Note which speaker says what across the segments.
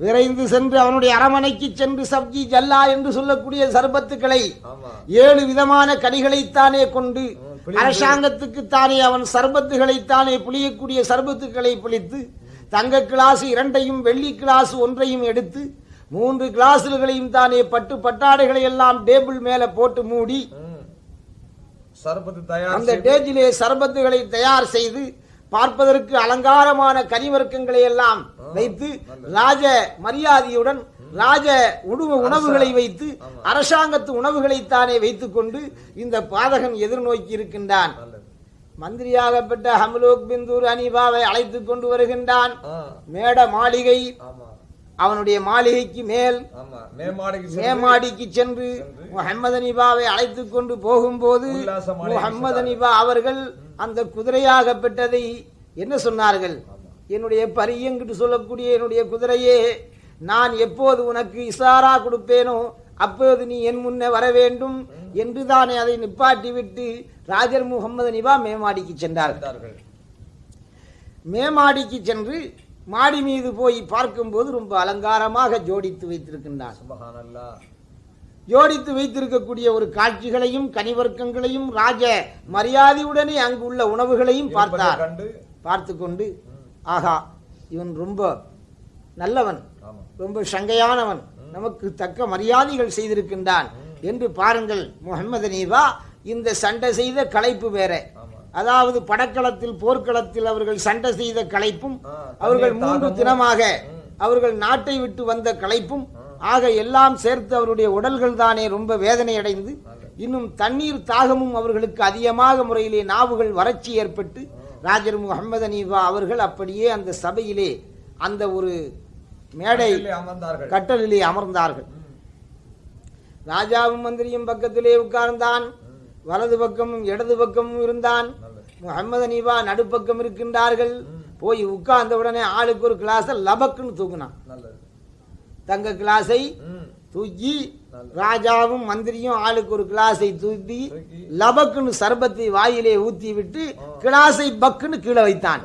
Speaker 1: விரைந்து சென்று அவனுடைய அரமனைக்கு சென்று சப்ஜி ஜல்லா என்று சொல்லக்கூடிய சர்பத்துக்களை ஏழு விதமான கனிகளைத்தானே கொண்டு
Speaker 2: ம், புளிந்து.
Speaker 1: அரசாங்கத்துக்கு தானே அவன் சர்பத்துகளைத்தானே புளியக்கூடிய சர்பத்துக்களை புளித்து தங்க கிளாஸ் இரண்டையும் வெள்ளி கிளாஸ் ஒன்றையும் எடுத்து மூன்று கிளாஸ்களையும் தானே பட்டு பட்டாடைகளை எல்லாம் டேபிள் மேல போட்டு மூடி அந்த டேஜிலே சர்பத்துகளை தயார் செய்து பார்ப்பதற்கு அலங்காரமான கனிவர்க்கங்களை எல்லாம் வைத்து ராஜ மரியாதையுடன் ராஜ உணவு உணவுகளை வைத்து அரசாங்கத்து உணவுகளைத்தானே வைத்துக் கொண்டு இந்த பாதகன் எதிர்நோக்கி இருக்கின்றான். மந்திரியாகப்பட்ட ஹம்லோக் பிந்தூர் அனிபாவை அழைத்துக் கொண்டு வருகின்றான். மேட மாளிகை. அவனுடைய மாளிகைக்கு மேல்
Speaker 2: மேமாடிக்கு சென்று
Speaker 1: முகமது அனிபாவை அழைத்துக் கொண்டு போகும்போது முகமது அனிபா அவர்கள் அந்த குதிரையாகப்பட்டதை என்ன சொன்னார்கள்? என்னுடைய பரியங்கிட்டு சொல்லக்கூடிய என்னுடைய குதிரையே நான் எப்போது உனக்கு இசாரா கொடுப்பேனோ அப்போது நீ என் முன்னே வர வேண்டும் என்று தானே அதை நிப்பாட்டி விட்டு ராஜர் முகமது அனிபா மேமாடிக்கு சென்றார்கள். மேமாடிக்கு சென்று மாடி மீது போய் பார்க்கும்போது ரொம்ப அலங்காரமாக ஜோடித்து வைத்திருக்கின்றார். ஜோடித்து வைத்திருக்கக்கூடிய ஒரு காட்சிகளையும் கனிவர்க்கங்களையும் ராஜ மரியாதையுடனே அங்கு உள்ள உணவுகளையும் பார்த்தார் பார்த்து கொண்டு ஆகா இவன் ரொம்ப நல்லவன் ரொம்ப சங்கையானவன் நமக்கு தக்க மரியாதைகள் செய்திருக்கின்றான். என்று பாருங்கள் முகமது நீவா இந்த சண்டை செய்த களைப்பு வேற. அதாவது படக்களத்தில் போர்க்களத்தில் அவர்கள் சண்டை செய்த களைப்பும் அவர்கள் மூன்று. தினமாக அவர்கள் நாட்டை விட்டு வந்த களைப்பும் ஆக எல்லாம் சேர்த்து அவருடைய உடல்கள் தானே ரொம்ப வேதனை அடைந்து இன்னும் தண்ணீர் தாகமும் அவர்களுக்கு அதிகமாக முறையிலே நாவுகள் வறட்சி ஏற்பட்டு ராஜர் முகமது அனீபா அவர்கள் அப்படியே அந்த சபையிலே அந்த ஒரு மேடை கட்டலிலே அமர்ந்தார்கள். ராஜாவும் மந்திரியும் பக்கத்திலே உட்கார்ந்தான். வலது பக்கமும் இடது பக்கமும் இருந்தான். முகமது அனீபா நடுப்பக்கம் இருக்கின்றார்கள். போய் உட்கார்ந்த உடனே ஆளுக்கு ஒரு கிளாஸை லபக்குன்னு தூக்குனான். தங்க கிளாஸை தூக்கி ராஜாவும் மந்திரியும் ஆளுக்கு ஒரு கிளாஸை தூக்கி லபக்குன்னு சர்பத்தை வாயிலே ஊத்தி விட்டு கிளாஸை பக்குன்னு கீழே வைத்தான்.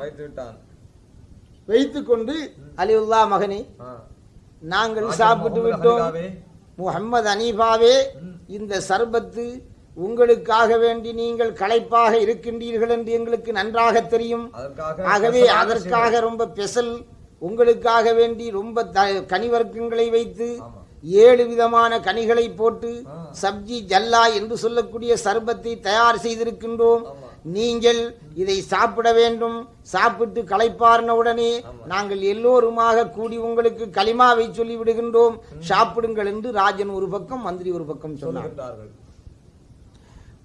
Speaker 2: வைத்து
Speaker 1: கொண்டு அலிவுல்லா மகனே. நாங்கள் சாப்பிட்டு விட்டோம். முகம்மது அனீஃபாவே இந்த சர்பத்து உங்களுக்காக வேண்டி நீங்கள் களைப்பாக இருக்கின்றீர்கள் என்று எங்களுக்கு நன்றாக தெரியும். ஆகவே அதற்காக ரொம்ப பெசல் உங்களுக்காக வேண்டி ரொம்ப கனிவர்க்கங்களை வைத்து. ஏழு விதமான கனிகளை போட்டு. சப்ஜி ஜல்லா என்று சொல்லக்கூடிய சர்பத்தை தயார் செய்திருக்கின்றோம். நீங்கள் இதை சாப்பிட வேண்டும். சாப்பிட்டு களைப்பார்ன உடனே நாங்கள் எல்லோருமாக கூடி உங்களுக்கு களிமாவை சொல்லி விடுகின்றோம் சாப்பிடுங்கள் என்று ராஜன் ஒரு பக்கம் மந்திரி ஒரு பக்கம் சொன்னார்.
Speaker 2: சொல்லுகின்றார்கள்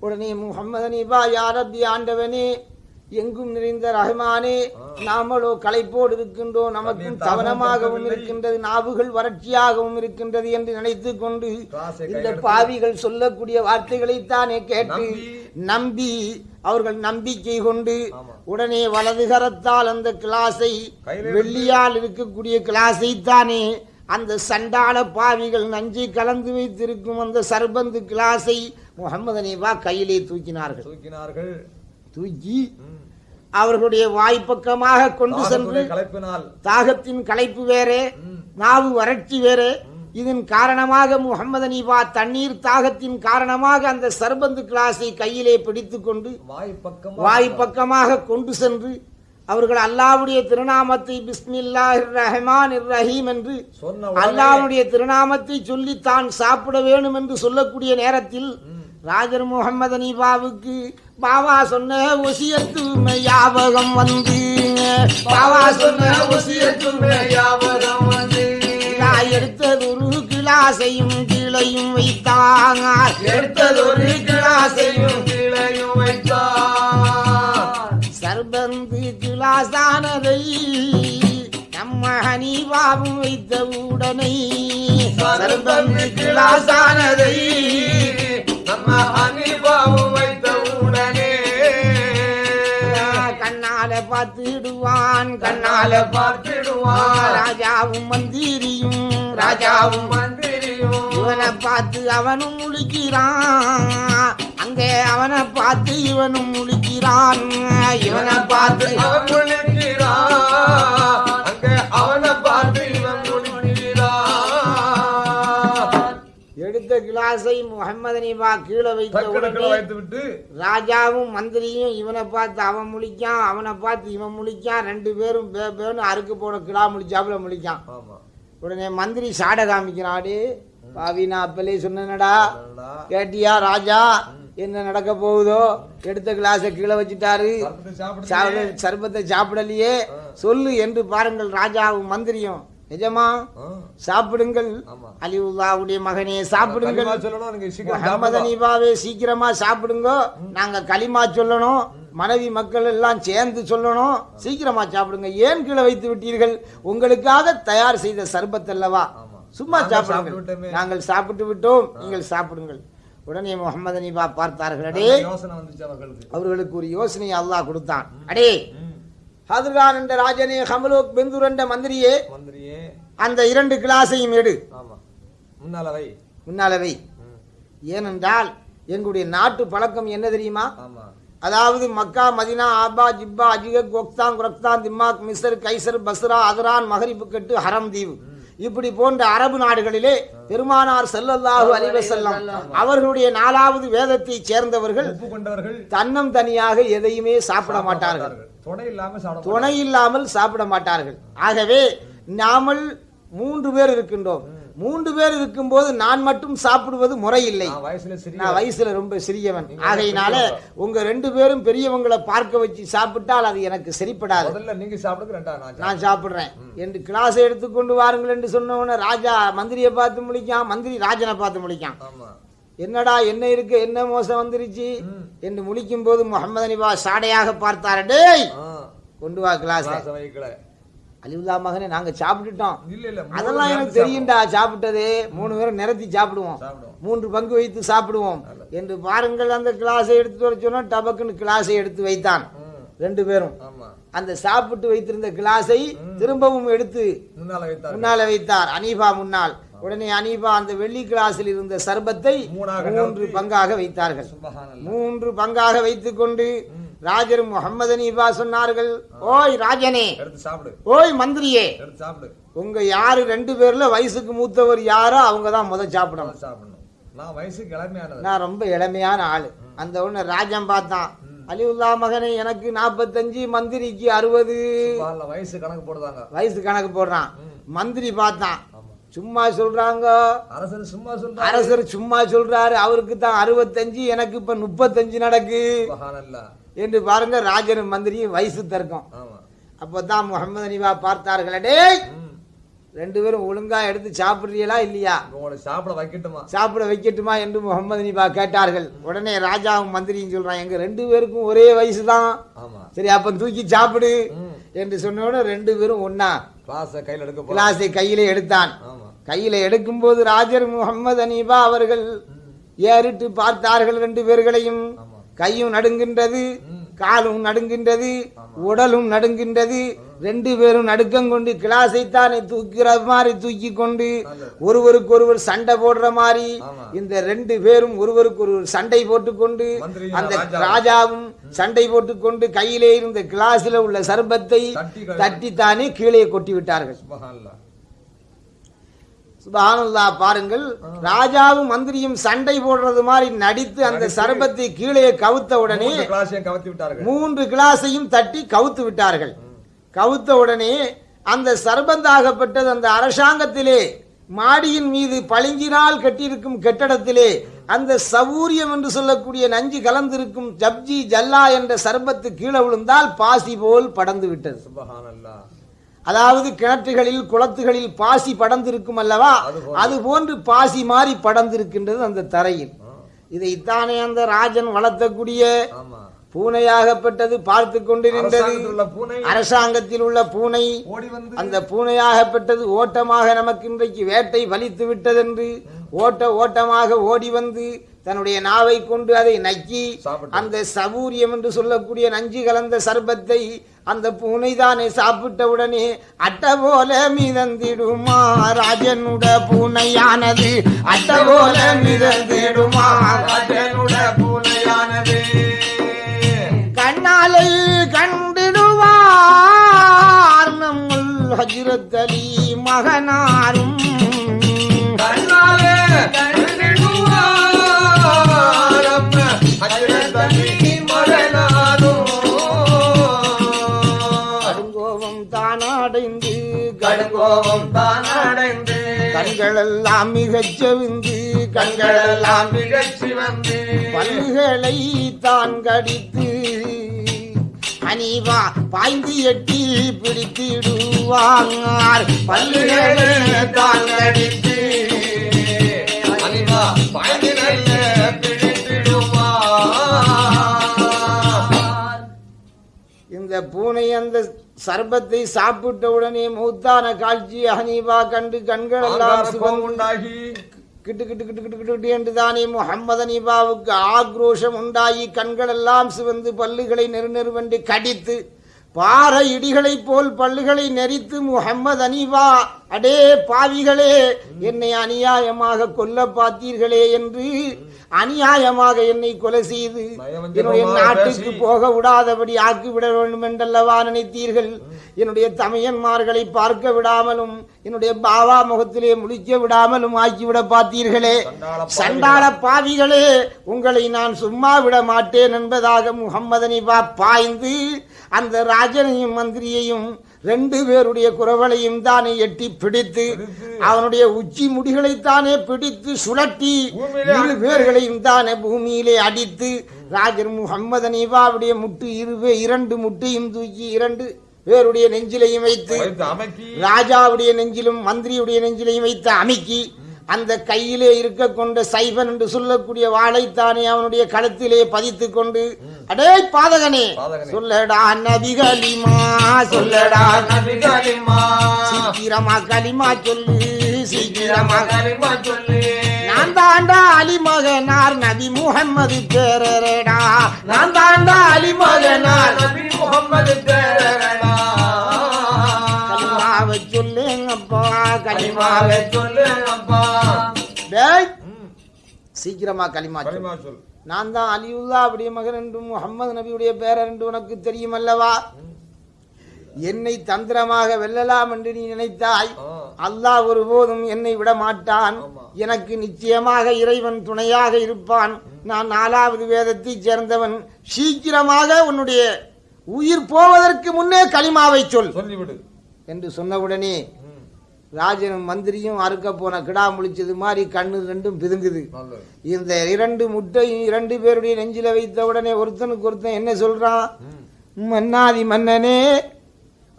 Speaker 1: உடனே முகமது அனீபா யாரப்பி ஆண்டவனே எங்கும் நிறைந்த ரஹ்மானே நாமளோ களைப்போடு இருக்கின்றோம் நமக்கும் தவனமாகவும். இருக்கின்றது நாவுகள் வறட்சியாகவும் இருக்கின்றது என்று நினைத்துக் கொண்டு இந்த பாவிகள் சொல்லக்கூடிய வார்த்தைகளைத்தானே கேட்டு
Speaker 2: நம்பி,
Speaker 1: அவர்கள் நம்பிக்கை கொண்டு. உடனே வலது கரத்தால் அந்த கிளாஸை வெள்ளியால் இருக்கக்கூடிய கிளாஸை தானே அந்த சண்டாள பாவிகள் நஞ்சை கலந்து வைத்திருக்கும் அந்த சர்பந்து கிளாஸை முகமது அனீபா கையிலே தூக்கினார்கள்
Speaker 2: தூக்கினார்கள்
Speaker 1: தூக்கி. அவர்களுடைய வாய்ப்பக்கமாக கொண்டு சென்று தாகத்தின் களைப்பு வேறே. நாவு வறட்சி வேறே. இதன் காரணமாக முகமது அனீபா தண்ணீர் தாகத்தின் காரணமாக அந்த சர்பந்து கிளாஸை கையிலே பிடித்துக் கொண்டு
Speaker 2: வாய் பக்கம்
Speaker 1: வாய் பக்கமாக கொண்டு சென்று அவர்கள் அல்லாவுடைய திருநாமத்தை பிஸ்மில்லாஹிர் ரஹ்மான் ரஹீம் என்று அல்லாவுடைய திருநாமத்தை சொல்லி தான் சாப்பிட வேணும் என்று சொல்லக்கூடிய நேரத்தில் ராஜர் முகமது அனீபாவுக்கு பாவா சொன்ன ஒசியத்து ஞாபகம் வந்து பாவா சொன்ன ஒசியத்து
Speaker 2: ஞாபகம் வந்து
Speaker 1: எடுத்ததொரு கிளாசையும் கீழையும் வைத்தாங்க எடுத்ததொரு கிளாசையும்
Speaker 2: கீழையும் வைத்தார்.
Speaker 1: சர்பந்து கிளாசானதை நம்ம ஹனீபாவும் வைத்த உடனே சர்பந்து கிளாசானதை
Speaker 2: வைத்த உடனே.
Speaker 1: கண்ணால பார்த்துடுவான். கண்ணால
Speaker 2: பார்த்திடுவார்
Speaker 1: ராஜாவும் மந்திரியும். ராஜாவும்
Speaker 2: மந்திரியும்.
Speaker 1: இவனை பார்த்து அவனும் முழிக்கிறான். அங்கே அவனை பார்த்து இவனும் முழிக்கிறான். இவனை பார்த்து
Speaker 2: அவன் முழிக்கிறான். அங்க அவனை
Speaker 1: கிளாஸை முகமது அனிபா கீழே வைத்த உடனே ராஜாவும் மந்திரியும் இவனை பார்த்து அவன் முழிக்கான் அவனை பார்த்து இவன் முழிக்கான் ரெண்டு பேரும் பே பேன்னு அறுக்கு போன கிடா முழிச்சாப்புல முழிக்கான். உடனே மந்திரி சாட காமிக்கிறாடு பாவி நான் அப்பலே சொன்னேனடா.
Speaker 3: என்னடா?
Speaker 1: கேட்டியா ராஜா? என்ன நடக்க போகுதோ? எடுத்த கிளாஸை கீழே வச்சுட்டாரு.
Speaker 3: சர்பத்தை
Speaker 1: சாப்பிடலையே. சொல்லு என்று பாருங்கள் ராஜாவும் மந்திரியும். நிஜமா? சாப்பிடுங்கள். அலிவுல்லாவுடைய மகனே சாப்பிடுங்கள். அனீபாவே சீக்கிரமா சாப்பிடுங்க. நாங்க களிமா சொல்லணும். மனைவி மக்கள் எல்லாம் சேர்ந்து சொல்லணும். சீக்கிரமா சாப்பிடுங்க. ஏன் கீழே வைத்து விட்டீர்கள்? உங்களுக்காக தயார் செய்த சர்பத் அல்லவா. சும்மா சாப்பிடுங்கள். நாங்கள் சாப்பிட்டு விட்டோம். நீங்கள் சாப்பிடுங்கள். உடனே முகமது அனீபா பார்த்தார்கள். அடே.
Speaker 3: அவர்களுக்கு.
Speaker 1: ஒரு யோசனையை அல்லாஹ் கொடுத்தான். அடே. ஹாதிர்கான் என்ற ராஜனே ஹமலோக் பெந்தூர் என்ற மந்திரியே
Speaker 3: மந்திரியே.
Speaker 1: அந்த இரண்டு கிளாஸையும் எடு. முன்னாலவை.
Speaker 3: ம்.
Speaker 1: ஏனென்றால் எங்களுடைய நாட்டு பழக்கம் என்ன தெரியுமா? அதாவது மக்கா மதினா ஆபா ஜிப்பா அஜிக கோக்தான் குரக்தான் திம்மாக் மிஸ்ர் கைசர் பஸ்ரா அதரான் மகரிப்பு கட்டு ஹரம் தீவு. இப்படி போன்ற அரபு நாடுகளிலே பெருமானார் ஸல்லல்லாஹு அலைஹி வஸல்லம் அவர்களுடைய நாலாவது வேதத்தை சேர்ந்தவர்கள் தன்னம் தனியாக எதையுமே சாப்பிட மாட்டார்கள்.
Speaker 3: துணை
Speaker 1: இல்லாமல் சாப்பிட மாட்டார்கள். ஆகவே நாமல் மூன்று பேர் இருக்கின்றோம். மூன்று பேர் இருக்கும்போது நான் மட்டும் சாப்பிடுவது முறையில்லை.
Speaker 3: நான் வயசுல
Speaker 1: ரொம்ப சிறியவன். ஆகையினால உங்க ரெண்டு பேரும் பெரியவங்களை பார்க்க வச்சு சாப்பிட்டால் அது எனக்கு சரிப்படாது.
Speaker 3: நீங்க நான்
Speaker 1: சாப்பிடுறேன். என்று கிளாஸ் எடுத்துக்கொண்டு வாருங்கள் என்று சொன்ன ராஜா மந்திரியை பார்த்து முடிக்கான் மந்திரி ராஜனை பார்த்து முடிக்கான் என்னடா என்ன இருக்கு என்ன மோசம் வந்துருச்சு? என்று முழிக்கும் போது முகமது அனிபா சாடையாக பார்த்தாரு. டேய் கொண்டு வா கிளாஸ் அலிவுல்லா மகனே நாங்க சாப்பிட்டுட்டோம். அதெல்லாம் எனக்கு தெரியும்டா சாப்பிட்டது. மூணு பேரும் நிரத்தி சாப்பிடுவோம். மூன்று பங்கு வைத்து சாப்பிடுவோம். என்று பாருங்கள் அந்த கிளாஸை எடுத்து வர சொன்னா டபக்குன்னு கிளாஸை எடுத்து வைத்தான். ரெண்டு பேரும். அந்த சாப்பிட்டு வைத்திருந்த கிளாஸை திரும்பவும் எடுத்து
Speaker 3: முன்னால வைத்தார்.
Speaker 1: அனீபா முன்னால். உடனே அனீபா அந்த வெள்ளி கிளாஸில் இருந்த சர்பத்தை
Speaker 3: மூணாக
Speaker 1: மூன்று பங்காக வைத்தார்கள். மூன்று பங்காக வைத்துக் கொண்டு ராஜர் முகமது அனீபா சொன்னார்கள் ஓய் ராஜனே ஓய் மந்திரியே உங்க யாரு ரெண்டு பேர்ல வயசுக்கு மூத்தவர் யாரோ அவங்க தான் முத சாப்பிடணும்.
Speaker 3: சாப்பிடணும். நான் வயசுக்கு
Speaker 1: நான் ரொம்ப இளமையான ஆளு. அந்த ஒண்ணு ராஜன் பார்த்தான் அலிவுல்லா மகனே எனக்கு நாற்பத்தஞ்சு மந்திரிக்கு அறுபது.
Speaker 3: வயசு கணக்கு போடுதாங்க.
Speaker 1: வயசு கணக்கு போடுறான். மந்திரி பார்த்தான் சும்மா சொல்றாங்க.
Speaker 3: அரசர் சும்மா சொல்றாரு.
Speaker 1: அரசர் சும்மா சொல்றாரு. அவருக்கு தான் அறுபத்தஞ்சு எனக்கு இப்ப முப்பத்தஞ்சு நடக்கு. என்று பாருங்க ராஜனும் மந்திரியும் வயசு தர்க்கம். அப்பதான் முகமது அனிபா பார்த்தார்கள். டேய். ரெண்டு பேரும் ஒழுங்கா எடுத்து சாப்பிடுறீங்களா இல்லையா?
Speaker 3: உங்களை சாப்பிட வைக்கட்டுமா?
Speaker 1: சாப்பிட வைக்கட்டுமா என்று முகமது அனிபா கேட்டார்கள். உடனே ராஜாவும் மந்திரியும் சொல்றான் எங்க ரெண்டு பேருக்கும் ஒரே வயசு தான். சரி அப்ப தூக்கி சாப்பிடு. என்று சொன்ன உடனே ரெண்டு பேரும் ஒன்னா
Speaker 3: கிளாஸை கையில எடுக்க
Speaker 1: கிளாஸை கையிலே எடுத்தான். கையில எடுக்கும்போது ராஜர் முகமது அனீபா அவர்கள் ஏறிட்டு பார்த்தார்கள் ரெண்டு பேர்களையும் கையும் நடுங்கின்றது. காலும் நடுங்கின்றது உடலும் நடுங்கின்றது ரெண்டு பேரும் நடுக்கம் கொண்டு கிளாஸை தானே தூக்கிற மாதிரி தூக்கி கொண்டு ஒருவருக்கு ஒருவர் சண்டை போடுற மாதிரி. இந்த ரெண்டு பேரும் ஒருவருக்கு ஒருவர் சண்டை போட்டுக்கொண்டு அந்த
Speaker 3: ராஜாவும்.
Speaker 1: சண்டை போட்டுக்கொண்டு கையிலே இருந்த கிளாஸில் உள்ள சர்பத்தை தட்டித்தானே கீழே கொட்டி விட்டார்கள் சுபஹானல்லா பாருங்கள். ராஜாவும் மந்திரியும் சண்டை போடுறது மாதிரி நடித்து அந்த சர்பத்தை கீழே கவுத்த உடனே
Speaker 3: மூன்று கிளாஸையும்
Speaker 1: தட்டி கவுத்து விட்டார்கள். கவுத்த உடனே அந்த சர்பந்தாகப்பட்டது அந்த அரசாங்கத்திலே மாடியின் மீது பளிங்கினால் கட்டியிருக்கும் கட்டடத்திலே அந்த சௌரியம் என்று சொல்லக்கூடிய நஞ்சு கலந்திருக்கும் ஜப்ஜி ஜல்லா என்ற சர்பத்து கீழே விழுந்தால் பாசி போல் படர்ந்து விட்டது. அதாவது கிணற்றுகளில் குளத்துகளில் பாசி படர்ந்திருக்கும் அல்லவா. அது போன்று பாசி மாறி படர்ந்திருக்கின்றது அந்த தரையில். இதைத்தானே அந்த ராஜன் வளர்த்தக்கூடிய பூனையாகப்பட்டது பார்த்து கொண்டு நின்றது
Speaker 3: அரசாங்கத்தில் உள்ள பூனை.
Speaker 1: அந்த பூனையாகப்பட்டது ஓட்டமாக நமக்கு இன்றைக்கு வேட்டை வலித்து விட்டதென்று ஓட்ட ஓட்டமாக ஓடி வந்து தன்னுடைய நாவை கொண்டு அதை நக்கி. அந்த சபூரியம் என்று சொல்லக்கூடிய நஞ்சு கலந்த சர்பத்தை அந்த பூனை தானே சாப்பிட்ட உடனே அட்ட போல மிதந்திடுமா ராஜனுட பூனையானது? அட்ட போல மிதந்திடுமா
Speaker 3: ராஜனுட பூனையானது?
Speaker 1: கண்ணாலை கண்டிடுவார் நம்முல் ஹஜ்ரத் அலி மகனாரும்.
Speaker 2: கண்ணாலே கோபம் தான் அடைந்து
Speaker 1: கண்களெல்லாம் மிகச் செவிந்து
Speaker 2: கண்களெல்லாம்
Speaker 1: கண்களெல்லாம்
Speaker 2: நிகழ்ச்சி வந்து
Speaker 1: பல்லுகளை தான் கடித்து அனிவா பாய்ந்து எட்டி பிடித்திடுவாங்கார் பல்லுகளை தான் கடித்து
Speaker 2: அனிவா பாய்ந்திரல்ல பிடித்திடுவார்
Speaker 1: இந்த பூனை அந்த சர்பத்தை சாப்பிட்ட உடனே மூத்தான காட்சி ஹனீபா கண்டு கண்கள் எல்லாம் சிவந்து
Speaker 3: உண்டாகி.
Speaker 1: கிட்டு கிட்டு கிட்டு கிட்டு கிட்டு என்று தானே முகம்மது அனீபாவுக்கு ஆக்ரோஷம் உண்டாகி கண்கள் எல்லாம் சிவந்து பல்லுகளை நெரு நெருவென்று கடித்து பாறை இடிகளைப் போல் பல்லுகளை நெரித்து முகம்மது அனீபா அடே பாவிகளே என்னை அநியாயமாக கொல்ல பார்த்தீர்களே என்று அநியாயமாக என்னை கொலை செய்து என்னுடைய நாட்டுக்கு. போக விடாதபடி ஆக்கிவிட வேண்டும் என்றல்லவா நினைத்தீர்கள் என்னுடைய தமையன்மார்களை பார்க்க விடாமலும் என்னுடைய பாவா முகத்திலே முழிக்க விடாமலும் ஆக்கிவிட பார்த்தீர்களே.
Speaker 3: சண்டாள பாவிகளே
Speaker 1: உங்களை நான் சும்மா விட மாட்டேன் என்பதாக முகம்மதனிபா பாய்ந்து அந்த ராஜனையும் மந்திரியையும் ரெண்டு பேருடைய குரவளையும் தானே எட்டி பிடித்து அவனுடைய உச்சி முடிகளைத்தானே பிடித்து சுழட்டி இரு. பேர்களையும் தானே பூமியிலே அடித்து ராஜர் முகம்மது அனீபாவுடைய முட்டு இருவே இரண்டு முட்டையும் தூக்கி இரண்டு பேருடைய நெஞ்சிலையும் வைத்து ராஜாவுடைய நெஞ்சிலும் மந்திரியுடைய நெஞ்சிலையும் வைத்து அமுக்கி அந்த கையிலே இருக்க கொண்ட சைபன் என்று சொல்லக்கூடிய வாளைத்தானே அவனுடைய கழுத்திலே பதித்து கொண்டு அடே பாதகனே. சொல்லடா நபிகளிமா சொல்லடா
Speaker 2: நபிகளிமா
Speaker 1: சீக்கிரமா களிமா சொல்லு சீக்கிரமா
Speaker 2: களிமா சொல்லு.
Speaker 1: நான் தாண்டா அலிமகனார் நபி முகம்மது பேரரடா. நான் தாண்டா அலிமகனார்
Speaker 2: நபி முகம்மது பேரடா
Speaker 1: களிமாவை சொல்லுங்கப்பா
Speaker 2: களிமாவை சொல்லுங்கப்பா.
Speaker 1: டேய் சீக்கிரமா களிமா.
Speaker 3: களிமா சொல்.
Speaker 1: நான் தான் அலியுல்லா அப்படிய மகன் என்றும் முகம்மது நபியுடைய பேரர் என்று உனக்கு தெரியும் அல்லவா என்னை தந்திரமாக வெல்லலாம் என்று நீ நினைத்தாய். அல்லாஹ் ஒருபோதும் என்னை விட மாட்டான். எனக்கு நிச்சயமாக இறைவன் துணையாக இருப்பான். நான் நாலாவது வேதத்தைச் சேர்ந்தவன். சீக்கிரமாக உன்னுடைய உயிர் போவதற்கு முன்னே களிமாவை சொல்.
Speaker 3: சொல்லிவிடு.
Speaker 1: என்று சொன்னவுடனே ராஜனும் மந்திரியும் அறுக்க போன கிடா முழிச்சது மாதிரி கண்ணு ரெண்டும் பிதுங்குது. இந்த இரண்டு முட்டையும் இரண்டு பேருடைய நெஞ்சில வைத்த உடனே ஒருத்தனுக்கு ஒருத்தன் என்ன சொல்றான்? மன்னாதி மன்னனே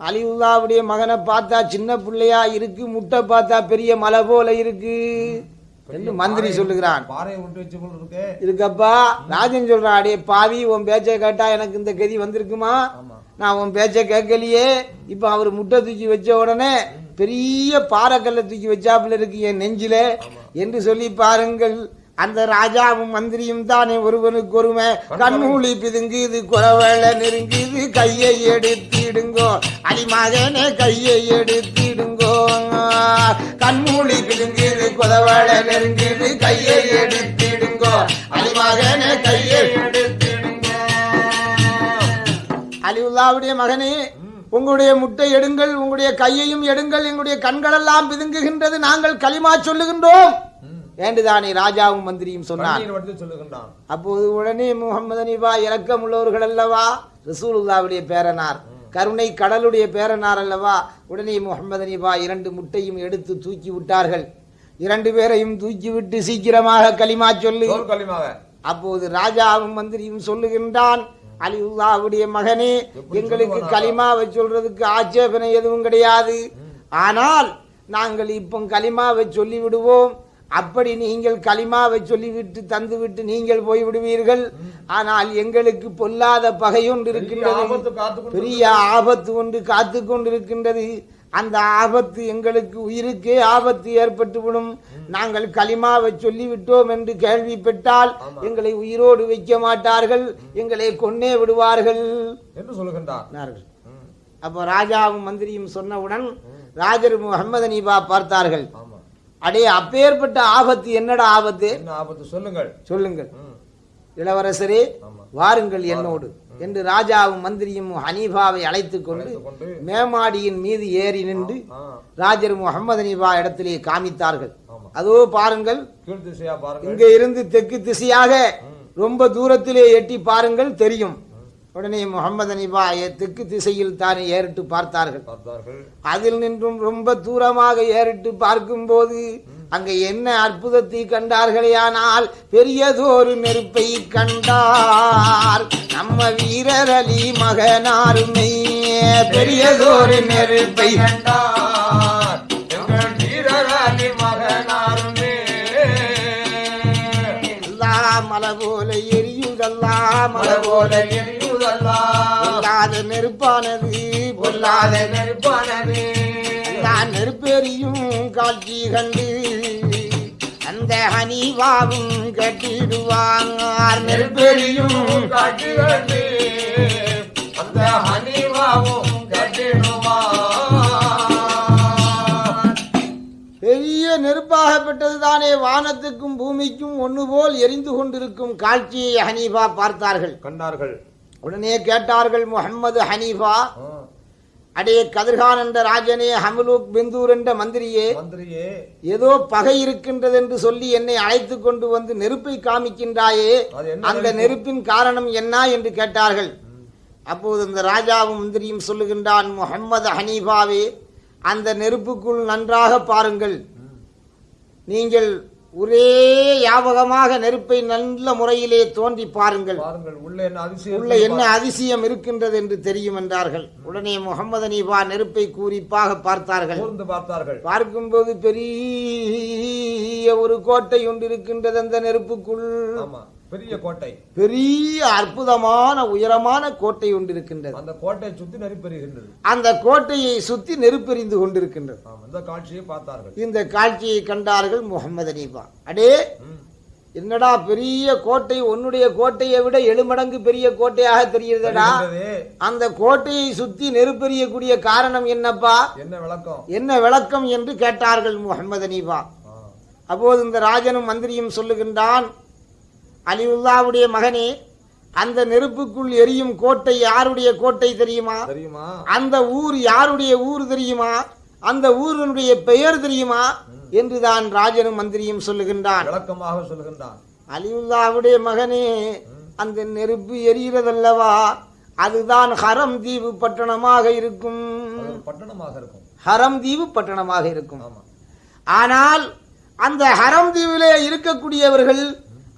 Speaker 1: அலிவுல்லாவுடைய மகனை பார்த்தா சின்ன பிள்ளையா இருக்கு முட்டை பார்த்தா பெரிய மலை போல இருக்கு என்று மந்திரி சொல்லுகிறான். இருக்கப்பா ராஜன் சொல்றான் அடே பாவி உன் பேச்சை கேட்டா எனக்கு இந்த கதி வந்திருக்குமா? நான் உன் பேச்சை கேட்கலையே. இப்ப அவர் முட்டை தூக்கி வச்ச உடனே பெரிய பாறைக்கல்லை தூக்கி வச்சாப்புல இருக்கு என் நெஞ்சில என்று சொல்லி பாருங்கள். அந்த ராஜாவும் மந்திரியும் தானே ஒருவனுக்கு ஒருமை. கண்மூலி பிதுங்குது குறவள நெருங்குது கையை எடுத்திடுங்கோ. அடிமகனே கையை எடுத்திடுங்கோ. கண்மூலி பிதுங்குது குறவள நெருங்குது கையை எடுத்திடுங்கோ. அடிமகனே கையை அலிவுல்லாவுடைய மகனே உங்களுடைய முட்டை எடுங்கள் உங்களுடைய கையையும் எடுங்கள் எங்களுடைய கண்களெல்லாம் பிதுங்குகின்றது நாங்கள் களிமா சொல்லுகின்றோம்.
Speaker 3: ம்,
Speaker 1: வேண்டுதானே ராஜாவும் மந்திரியும் சொன்னார் அப்போது உடனே முகமது அனிபா இரக்கம் உள்ளவர்கள் அல்லவா? ரசூலுல்லாவுடைய பேரனார் கருணை கடலுடைய பேரனார் அல்லவா? உடனே முகமது அனிபா இரண்டு முட்டையும் எடுத்து தூக்கி விட்டார்கள். இரண்டு பேரையும் தூக்கி விட்டு சீக்கிரமாக களிமா சொல்லு. அப்போது ராஜாவும் மந்திரியும் சொல்லுகின்றான் அலிவுல்லாவுடைய மகனே எங்களுக்கு? களிமாவை சொல்றதுக்கு ஆட்சேபனை எதுவும் கிடையாது. ஆனால் நாங்கள் இப்போ களிமாவை சொல்லி விடுவோம் அப்படி நீங்கள் களிமாவை சொல்லிவிட்டு தந்துவிட்டு நீங்கள் போய் விடுவீர்கள் ஆனால் எங்களுக்கு பொல்லாத பகையொன்று இருக்கின்றது. பெரிய ஆபத்து ஒன்று காத்து கொண்டிருக்கின்றது. அந்த ஆபத்து எங்களுக்கு உயிருக்கே ஆபத்து ஏற்பட்டுவிடும். நாங்கள் களிமாவை சொல்லிவிட்டோம் என்று கேள்விப்பட்டால் எங்களை உயிரோடு வைக்க மாட்டார்கள். எங்களை கொன்னே விடுவார்கள்.
Speaker 3: என்று. ம்,
Speaker 1: அப்போ ராஜாவும் மந்திரியும் சொன்னவுடன் ராஜர் முகமது அனீபா பார்த்தார்கள். அடே அப்பேற்பட்ட ஆபத்து என்னடா ஆபத்து?
Speaker 3: ஆபத்து? சொல்லுங்கள்.
Speaker 1: சொல்லுங்கள். இளவரசரே வாருங்கள் என்னோடு. என்று ராஜாவும் மந்திரியும் ஹனீஃபாவை அழைத்துக் கொண்டு மேமாடியின் மீது ஏறி நின்று ராஜர் முகமது அனிபா இடத்திலே காமித்தார்கள். அதோ பாருங்கள் இங்க இருந்து தெற்கு திசையாக ரொம்ப தூரத்திலே எட்டி பாருங்கள் தெரியும். உடனே முகமது அனிபா தெற்கு திசையில் தானே ஏறிட்டு பார்த்தார்கள்.
Speaker 3: பார்த்தார்கள்.
Speaker 1: அதில் நின்றும் ரொம்ப தூரமாக ஏறிட்டு பார்க்கும்போது அங்க என்ன அற்புதத்தை கண்டார்களேயானால் பெரியதொரு நெருப்பை கண்டார். ராம வீரர் அலி மகனாருமே பெரியதொரு நெருப்பை
Speaker 3: கண்டார். எங்கள் வீரராணி மகனாருமே
Speaker 1: அல்லா மலை போல எரியுதல்லா மலை போல
Speaker 2: போல
Speaker 1: பொல்லாத நெருப்பானது
Speaker 2: பொல்லாத நெருப்பானது.
Speaker 1: நான் நெருப்பெரியும் காட்சி கண்டு ஹனீவாவும் கட்டிடுவாங்க நெருப்பெரியும்
Speaker 2: அந்த ஹனிவாவும்
Speaker 1: பெரிய நெருப்பாகப்பட்டது தானே வானத்துக்கும் பூமிக்கும் ஒன்று போல் எரிந்து கொண்டிருக்கும் காட்சியை ஹனீஃபா பார்த்தார்கள்.
Speaker 3: கண்டார்கள்.
Speaker 1: உடனே கேட்டார்கள் முகம்மது ஹனீஃபா
Speaker 3: ஆ,
Speaker 1: அடே கதிர்கான் என்ற ராஜனே ஹமலூக் பிந்தூர் என்ற மந்திரியே
Speaker 3: மந்திரியே.
Speaker 1: ஏதோ பகை இருக்கின்றது என்று சொல்லி என்னை அழைத்து கொண்டு வந்து நெருப்பை காமிக்கின்றாயே அந்த
Speaker 3: நெருப்பு?
Speaker 1: நெருப்பின் காரணம் என்ன என்று கேட்டார்கள். அப்போது இந்த ராஜாவும் மந்திரியும் சொல்லுகின்றான் முகம்மது ஹனீஃபாவே அந்த நெருப்புக்குள் நன்றாக பாருங்கள். நீங்கள் ஒரே யாபகமாக நெருப்பை நல்ல முறையிலே தோண்டி பாருங்கள்.
Speaker 3: உள்ள என்ன அதிசயம்
Speaker 1: உள்ள என்ன அதிசயம் இருக்கின்றது என்று தெரியும் என்றார்கள். உடனே முகமது அனீபா நெருப்பை கூறிப்பாக பார்த்தார்கள்.
Speaker 3: பார்த்தார்கள்.
Speaker 1: பார்க்கும்போது பெரிய ஒரு கோட்டை ஒன்று இருக்கின்றது அந்த நெருப்புக்குள்.
Speaker 3: ஆமா. பெரிய கோட்டை.
Speaker 1: பெரிய அற்புதமான உயரமான கோட்டை ஒன்று இருக்கின்றது
Speaker 3: அந்த கோட்டையை சுத்தி நெருப்பெறுகின்றது
Speaker 1: அந்த கோட்டையை சுத்தி நெருப்பெறிந்து கொண்டிருக்கின்றது.
Speaker 3: இந்த காட்சியை பார்த்தார்கள்.
Speaker 1: இந்த காட்சியை கண்டார்கள் முகமது அனீபா அடே என்னடா பெரிய கோட்டை உன்னுடைய கோட்டையை விட எழுமடங்கு பெரிய கோட்டையாக தெரிகிறதடா. அந்த கோட்டையை சுத்தி நெருப்பெறியக்கூடிய காரணம் என்னப்பா?
Speaker 3: என்ன விளக்கம்?
Speaker 1: என்ன விளக்கம் என்று கேட்டார்கள் முகமது அனீபா அப்போது இந்த ராஜனும் மந்திரியும் சொல்லுகின்றான் அலிவுல்லாவுடைய மகனே அந்த நெருப்புக்குள் எரியும் கோட்டை யாருடைய கோட்டை தெரியுமா?
Speaker 3: தெரியுமா?
Speaker 1: அந்த ஊர் யாருடைய ஊர் தெரியுமா? அந்த ஊரினுடைய பெயர் தெரியுமா? என்றுதான் ராஜனும் மந்திரியும் சொல்லுகின்றான்.
Speaker 3: விளக்கமாக சொல்லுகின்றான்.
Speaker 1: அலிவுல்லாவுடைய மகனே அந்த நெருப்பு எரிகிறதல்லவா? அதுதான் ஹரம் தீவு பட்டணமாக இருக்கும்.
Speaker 3: பட்டணமாக இருக்கும்.
Speaker 1: ஹரம் தீவு பட்டணமாக இருக்கும். ஆனால் அந்த ஹரம் தீவிலே இருக்கக்கூடியவர்கள்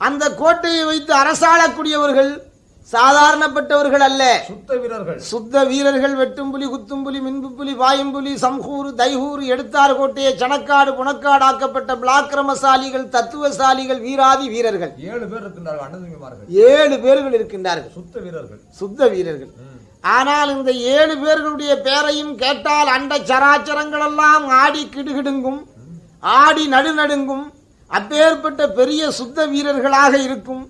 Speaker 1: அந்த கோட்டையை வைத்து அரசாளக்கூடியவர்கள் சாதாரணப்பட்டவர்கள் அல்ல.
Speaker 3: சுத்த வீரர்கள்.
Speaker 1: சுத்த வீரர்கள் வெட்டும் புலி குத்தும் புலி மின்பு புலி வாயும் புலி சம்ஹூர் தைஹூர் எடுத்தார் கோட்டையை சணக்காடு புணக்காடாக்கப்பட்ட பிளாக்கிரமசாலிகள் தத்துவசாலிகள் வீராதி வீரர்கள்.
Speaker 3: ஏழு பேர் இருக்கின்றார்கள்
Speaker 1: ஏழு பேர்கள் இருக்கின்றார்கள்.
Speaker 3: சுத்த வீரர்கள்.
Speaker 1: சுத்த வீரர்கள். ஆனால் இந்த ஏழு பேர்களுடைய பேரையும் கேட்டால் அண்ட சராச்சரங்கள் எல்லாம் ஆடி கிடுகிடுங்கும் ஆடி நடுநடுங்கும் அப்பேற்பட்ட பெரிய சுத்த வீரர்களாக இருக்கும்.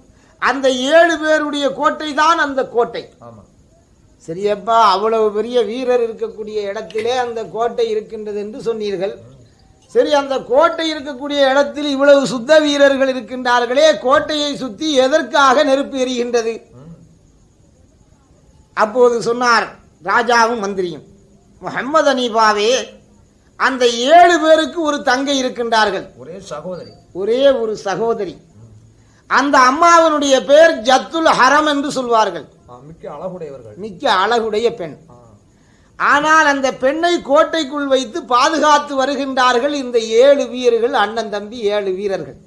Speaker 1: அந்த ஏழு பேருடைய கோட்டை தான் அந்த கோட்டை. சரியப்பா அவ்வளவு பெரிய வீரர் இருக்கக்கூடிய இடத்திலே அந்த கோட்டை இருக்கின்றது என்று சொன்னீர்கள். சரி அந்த கோட்டை இருக்கக்கூடிய இடத்தில் இவ்வளவு சுத்த வீரர்கள் இருக்கின்றார்களே கோட்டையை சுத்தி எதற்காக நெருப்பு எரிகின்றது? அப்போது சொன்னார் ராஜாவும் மந்திரியும் முகம்மது அனீபாவே அந்த ஏழு பேருக்கு ஒரு தங்கை இருக்கின்றார்கள்.
Speaker 3: ஒரே சகோதரி.
Speaker 1: ஒரே ஒரு சகோதரி. அந்த அம்மாவனுடைய பெயர் ஜத்துல் ஹரம் என்று சொல்வார்கள்.
Speaker 3: மிக்க அழகுடையவர்கள்.
Speaker 1: மிக்க அழகுடைய பெண். ஆனால் அந்த பெண்ணை கோட்டைக்குள் வைத்து பாதுகாத்து வருகின்றார்கள் இந்த ஏழு வீரர்கள் அண்ணன் தம்பி ஏழு வீரர்கள்.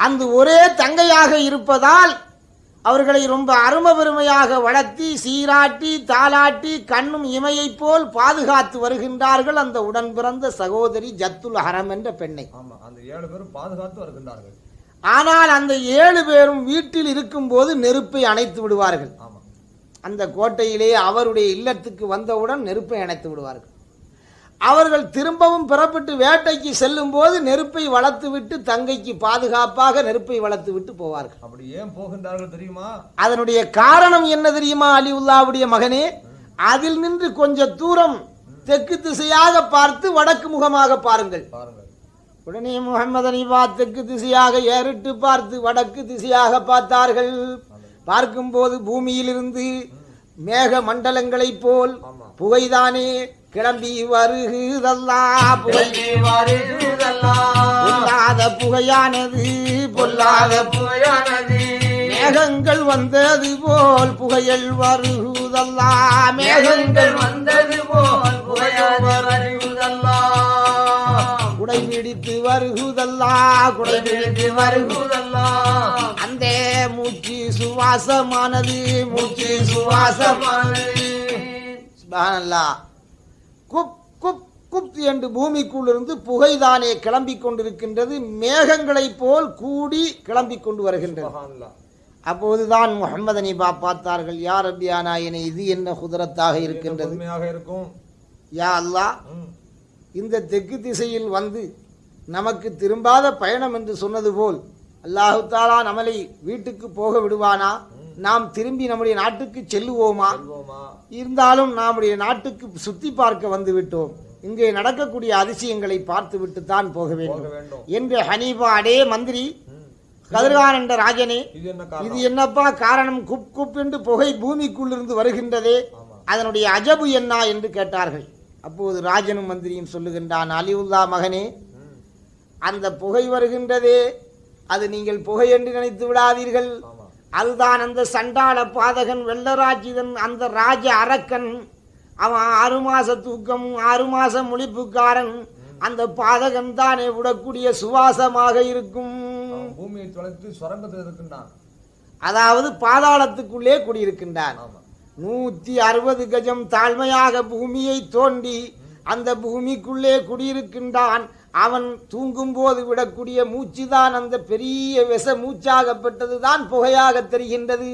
Speaker 1: அந்த ஒரே தங்கையாக இருப்பதால் அவர்களை ரொம்ப அரும பெருமையாக வளர்த்தி சீராட்டி தாலாட்டி கண்ணும் இமையைப் போல் பாதுகாத்து வருகின்றார்கள் அந்த உடன் பிறந்த சகோதரி ஜத்துல் ஹரம் என்ற பெண்ணை.
Speaker 3: அந்த ஏழு பேரும் பாதுகாத்து வருகின்றார்கள்.
Speaker 1: ஆனால் அந்த ஏழு பேரும் வீட்டில் இருக்கும்போது நெருப்பை அணைத்து விடுவார்கள். அந்த கோட்டையிலே அவருடைய இல்லத்துக்கு வந்தவுடன் நெருப்பை அணைத்து விடுவார்கள். அவர்கள் திரும்பவும் புறப்பட்டு வேட்டைக்கு செல்லும் போது நெருப்பை வளர்த்து விட்டு தங்கைக்கு பாதுகாப்பாக நெருப்பை வளர்த்து விட்டு போவார்கள்.
Speaker 3: அப்படி ஏன் போகின்றார்கள் தெரியுமா?
Speaker 1: அதனுடைய காரணம் என்ன தெரியுமா அலிவுல்லாவுடைய மகனே? அதில் நின்று கொஞ்ச தூரம் தெற்கு திசையாக பார்த்து வடக்கு முகமாக பாருங்கள். உடனே முகமது அனிபா தெற்கு திசையாக ஏறிட்டு பார்த்து வடக்கு திசையாக பார்த்தார்கள். பார்க்கும்போது பூமியிலிருந்து மேக மண்டலங்களைப் போல் புகைதானே கிளம்பி வருகுதல்லா புகை
Speaker 2: கிளம்பி வருகுதெல்லாம்
Speaker 1: பொல்லாத புகையானது
Speaker 2: பொல்லாத புகையானது.
Speaker 1: மேகங்கள் வந்தது போல் புகையல் வருகுதல்லா
Speaker 2: மேகங்கள் வந்தது போல் புகையாது வருகுதல்லாம்
Speaker 1: குடை பிடித்து வருகுதல்லா குடை
Speaker 2: பிடித்து வருகுதல்லாம்
Speaker 1: அந்த மூச்சு சுவாசமானது மூச்சு சுவாசம் சுப்ஹானல்லாஹ். குப் குப் குப் என்று பூமிக்குள்ளிருந்து புகைதானே கிளம்பிக் கொண்டிருக்கின்றது மேகங்களைப் போல் கூடி கிளம்பிக் கொண்டு வருகின்றது. அப்போதுதான் முகமது அனிபா பார்த்தார்கள் யார் அபியானா என இது என்ன குதிரத்தாக இருக்கின்றது?
Speaker 3: இருக்கும்?
Speaker 1: யா அல்லாஹ்
Speaker 3: ம்.
Speaker 1: இந்த தெற்கு திசையில் வந்து நமக்கு திரும்பாத பயணம் என்று சொன்னது போல் அல்லாஹு தாலா நம்மளை வீட்டுக்கு போக விடுவானா? நாம் திரும்பி நம்முடைய நாட்டுக்கு செல்லுவோமா? இருந்தாலும் நம்முடைய நாட்டுக்கு சுத்தி பார்க்க வந்து விட்டோம். இங்கே நடக்கக்கூடிய அதிசயங்களை பார்த்து விட்டு தான் போக வேண்டும். என்று ஹனீபா அடே மந்திரி. கதிர்கான் என்ற ராஜனே
Speaker 3: இது
Speaker 1: என்னப்பா காரணம்? குப் குப் என்று புகை பூமிக்குள்ளிருந்து வருகின்றதே. அதனுடைய அஜபு என்ன என்று கேட்டார்கள். அப்போது ராஜனும் மந்திரியும் சொல்லுகின்றான் அலிவுல்லா மகனே. அந்த புகை வருகின்றதே. அது நீங்கள் புகை என்று நினைத்து விடாதீர்கள். அதுதான் அந்த சண்டாள பாதகன் வெள்ளராஜிதன் அந்த ராஜ அரக்கன் அவன் ஆறு மாச தூக்கம் ஆறு மாச முழிப்புக்காரன். அந்த பாதகன் தானே விடக்கூடிய சுவாசமாக இருக்கும்.
Speaker 3: பூமியை தொலைத்து சுரங்கத்தில் இருக்கின்றான்.
Speaker 1: அதாவது பாதாளத்துக்குள்ளே குடியிருக்கின்றான். நூத்தி அறுபது கஜம் தாழ்மையாக பூமியை தோண்டி அந்த பூமிக்குள்ளே குடியிருக்கின்றான். அவன் தூங்கும் போது விடக்கூடிய மூச்சுதான் அந்த பெரிய விஷ மூச்சாகப்பட்டதுதான் புகையாக தெரிகின்றது.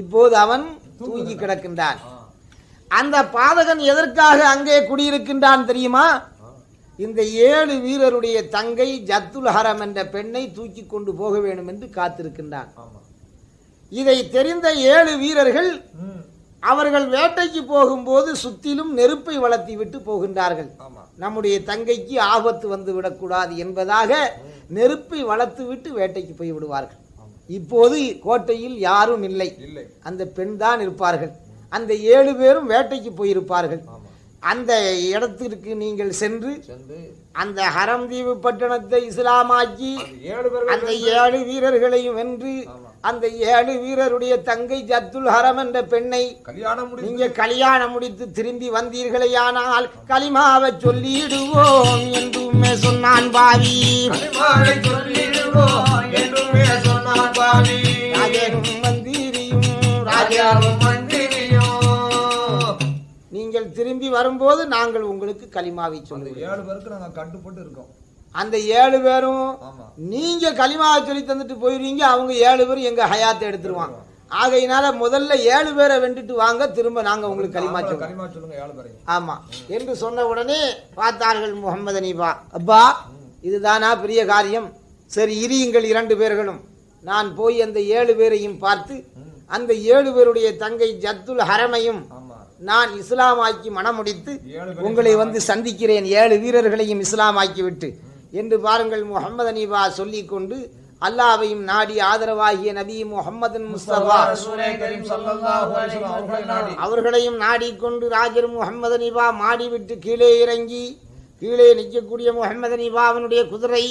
Speaker 1: இப்போது அவன் தூங்கி கிடக்கின்றான். அந்த பாதகன் எதற்காக அங்கே குடியிருக்கின்றான் தெரியுமா. இந்த ஏழு வீரருடைய தங்கை ஜத்துல் ஹரம் என்ற பெண்ணை தூக்கி கொண்டு போக வேண்டும் என்று காத்திருக்கின்றான். இதை தெரிந்த ஏழு வீரர்கள் அவர்கள் வேட்டைக்கு போகும்போது சுத்திலும் நெருப்பை வளர்த்தி விட்டு போகின்றார்கள். நம்முடைய தங்கைக்கு ஆபத்து வந்து விடக்கூடாது என்பதாக நெருப்பை வளர்த்து விட்டு வேட்டைக்கு போய் விடுவார்கள். இப்போது கோட்டையில் யாரும் இல்லை. அந்த பெண் தான் இருப்பார்கள். அந்த ஏழு பேரும் வேட்டைக்கு போயிருப்பார்கள். அந்த இடத்திற்கு நீங்கள் சென்று அந்த ஹரம்தீவு பட்டணத்தை இஸ்லாமாக்கி
Speaker 3: அந்த ஏழு
Speaker 1: வீரர்களையும் வென்று. அந்த ஏழு வீரருடைய தங்கை ஜத்துல் ஹரம் என்ற பெண்ணை நீங்க கல்யாணம் முடித்து திரும்பி வந்தீர்களேயானால் களிமாவை சொல்லிடுவோம் என்றுமே சொன்னான் பாவி
Speaker 2: சொல்லிடுவோம் என்றுமே சொன்னான் பாவி
Speaker 1: ராஜனும் மந்திரியும் ராஜா
Speaker 2: ராஜாவும்
Speaker 1: நீங்கள் திரும்பி வரும்போது நாங்கள் உங்களுக்கு களிமாவை சொல்லுவோம்
Speaker 3: ஏழு பேருக்கு நாங்க கட்டுப்பட்டு இருக்கோம்.
Speaker 1: அந்த ஏழு பேரும் நீங்க களிமாவை சொல்லி தந்துட்டு போயிருவீங்க அவங்க ஏழு பேரும் எங்க ஹயாத்தை எடுத்துருவாங்க. ஆகையினால முதல்ல ஏழு பேரை வெண்டுட்டு வாங்க திரும்ப நாங்க உங்களுக்கு களிமா
Speaker 3: சொல்லுங்க
Speaker 1: ஆமா. என்று சொன்ன உடனே பார்த்தார்கள் முகமது அனீபா. அப்பா இதுதானா பெரிய காரியம்? சரி இரியுங்கள் இரண்டு பேர்களும். நான் போய் அந்த ஏழு பேரையும் பார்த்து அந்த ஏழு பேருடைய தங்கை ஜத்துல் ஹரமையும் நான் இஸ்லாமாக்கி
Speaker 3: பேரையும்
Speaker 1: உங்களை வந்து சந்திக்கிறேன். ஏழு வீரர்களையும் இஸ்லாமாக்கி விட்டு என்று பாருங்கள் முகமது அனீபா சொல்லிக் கொண்டு அல்லாவையும் நாடி ஆதரவாகிய நபி முகமது முஸ்தபா. அவர்களையும் நாடிக்கொண்டு ராஜர் முகமது அனிபா மாடி விட்டு கீழே இறங்கி கீழே நிற்கக்கூடிய முகமது அனிபாவினுடைய குதிரை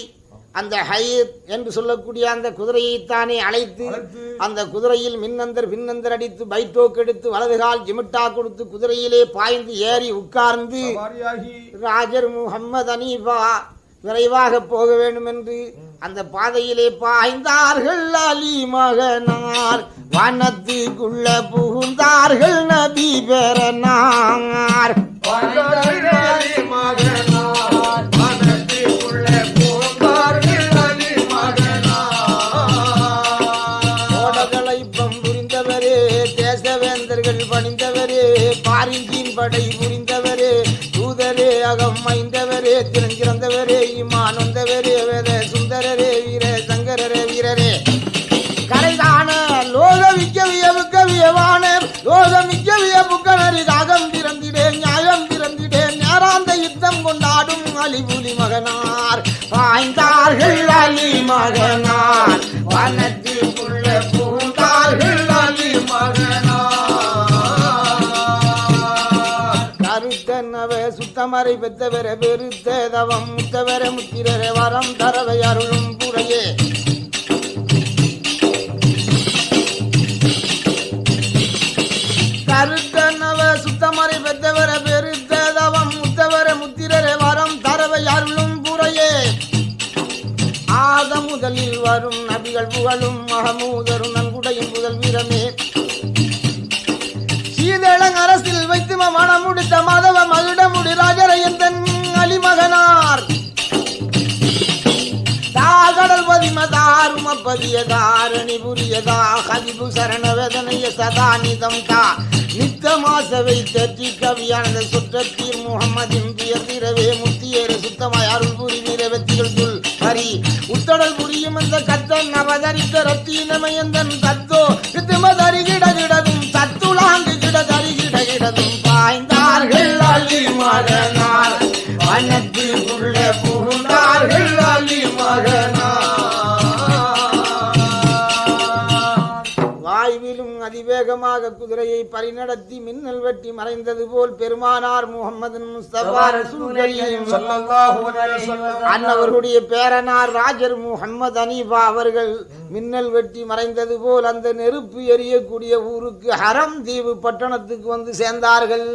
Speaker 1: அந்த ஹயர் என்று சொல்லக்கூடிய அந்த குதிரையைத்தானே அழைத்து
Speaker 3: அழைத்து
Speaker 1: அந்த குதிரையில் மின்னந்தர் பின்னந்தர் அடித்து பைட்டோக்கு எடுத்து வலது கால் ஜிமிட்டா கொடுத்து குதிரையிலே பாய்ந்து ஏறி உட்கார்ந்து ராஜர் முகம்மது அனீபா விரைவாக போக வேண்டும் என்று அந்த பாதையிலே பாய்ந்தார்கள் அலி மகனார். வானத்துக்குள்ள புகுந்தார்கள் நபி பெறனார்.
Speaker 2: மகனார்.
Speaker 1: படை புரிந்தவரே தூதரே அகம் மைந்தவரே திறந்திறந்தவரே இமான் வந்தவரே வேத சுந்தரரே வீர சங்கரரே வீரரே. கரைதான லோகமிக்க வியவுக்க வியவான லோகமிக்க வியப்புக்கணரி ராகம் பிறந்திடே நியாயம் பிறந்திடே நேராந்த யுத்தம் கொண்டாடும் அலிபுலி மகனார். பாய்ந்தார்கள் அலி மகனார். வனத்திற்குள்ள பரமரை பெத்தவர பெருத்த தவம் முத்தவர முத்திரர வரம் தரவை அருளும் புறையே. கருத்தனவ சுத்தமரை பெத்தவர பெருத்த தவம் முத்தவர முத்திரர வரம் தரவை அருளும் புறையே. ஆத முதலில் வரும் நபிகள் புகழும் மகமூதரும் நன்கு பதிமதாரும பதியதாரணி புரியதா? கதிபு சரண வேதனைய சதா நிதம் தா. நித்தமாச வைத்தி கவியானந்த சுற்றத்தீர் முகமதின் துயர்திரவே முத்தியேற சுத்தமாய் அருள் புரி வீர சொல் ஹரி. உத்தடல் புரியும் அந்த கத்தன் அவதரித்த ரத்தீனமயந்தன் தத்தோ? நித்தமதரிகிட அதிவேகமாக குதிரையை பரிநடத்தி மின்னல் வெட்டி மறைந்தது போல் பெருமானார் முகமது அன்னவர்களுடைய பேரனார் ராஜர் முகம்மது அனீஃபா அவர்கள் மின்னல் வெட்டி மறைந்தது போல் அந்த நெருப்பு எரியக்கூடிய ஊருக்கு ஹரம் தீவு பட்டணத்துக்கு வந்து சேர்ந்தார்கள்.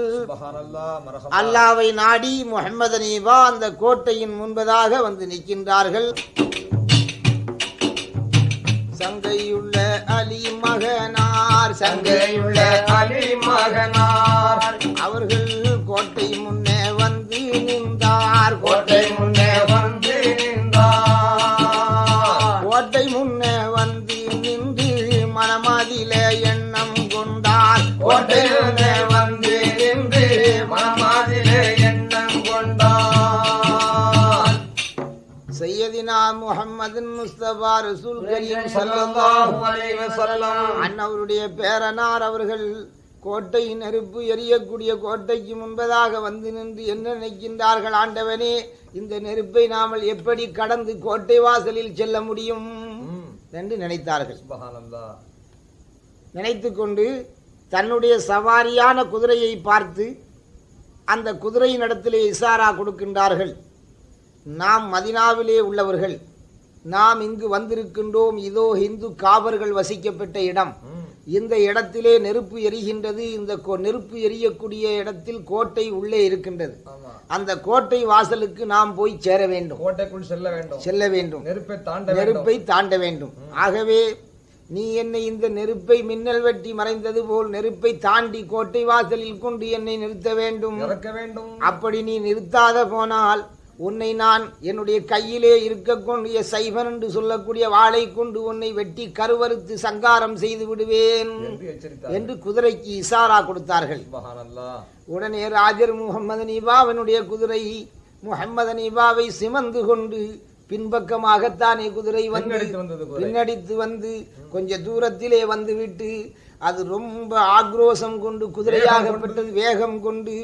Speaker 1: அல்லாவை நாடி முகமது அனீஃபா அந்த கோட்டையின் முன்பதாக வந்து நிற்கின்றார்கள். சங்கையுள்ள அலி மகனார் சங்கையுள்ள முஹம்மது முஸ்தபா ரசூல் கரீம்
Speaker 3: ஸல்லல்லாஹு அலைஹி வஸல்லம்.
Speaker 1: அன்னவருடைய பேரனார் அவர்கள் கோட்டை நெருப்பு எரியக்கூடிய கோட்டைக்கு முன்பதாக வந்து நின்று என்ன நினைக்கின்றார்கள் ஆண்டவனே இந்த நெருப்பை நாமல் எப்படி கடந்து கோட்டை வாசலில் செல்ல முடியும். என்று நினைத்தார்கள். நினைத்து கொண்டு தன்னுடைய சவாரியான குதிரையை பார்த்து அந்த குதிரையின் இடத்திலே இசாரா கொடுக்கின்றார்கள். நாம் மதினாவிலே உள்ளவர்கள். நாம் இங்கு வந்திருக்கின்றோம் இதோ இந்து காவர்கள் வசிக்கப்பட்ட இடம். இந்த இடத்திலே நெருப்பு எரிகின்றது இந்த நெருப்பு எரியக்கூடிய இடத்தில் கோட்டை உள்ளே இருக்கின்றது. அந்த கோட்டை வாசலுக்கு நாம் போய் சேர வேண்டும்.
Speaker 3: கோட்டைக்குள் செல்ல வேண்டும்.
Speaker 1: செல்ல வேண்டும்.
Speaker 3: நெருப்பை தாண்ட வேண்டும்.
Speaker 1: நெருப்பை தாண்ட வேண்டும். ஆகவே நீ என்னை இந்த நெருப்பை மின்னல் வெட்டி மறைந்தது போல் நெருப்பை தாண்டி கோட்டை வாசலில் கொண்டு என்னை நிறுத்த வேண்டும். அப்படி நீ நிறுத்தாத போனால் உன்னை நான் என்னுடைய கையிலே இருக்கக்கூடிய சைவன் என்று சொல்லக்கூடிய வாளை கொண்டு உன்னை வெட்டி கருவறுத்து சங்காரம் செய்து விடுவேன்
Speaker 3: என்று
Speaker 1: குதிரைக்கு இசாரா கொடுத்தார்கள். உடனே ராஜர் முகமது நீபாவினுடைய குதிரை முகமது நீபாவை சிமந்து கொண்டு பின்பக்கமாகத்தானே குதிரை வந்து
Speaker 3: பின்னடித்து
Speaker 1: வந்து கொஞ்ச தூரத்திலே வந்து விட்டு அது ரொம்ப ஆக்ரோஷம் கொண்டு குதிரையாகப்பட்டது வேகம் கொண்டு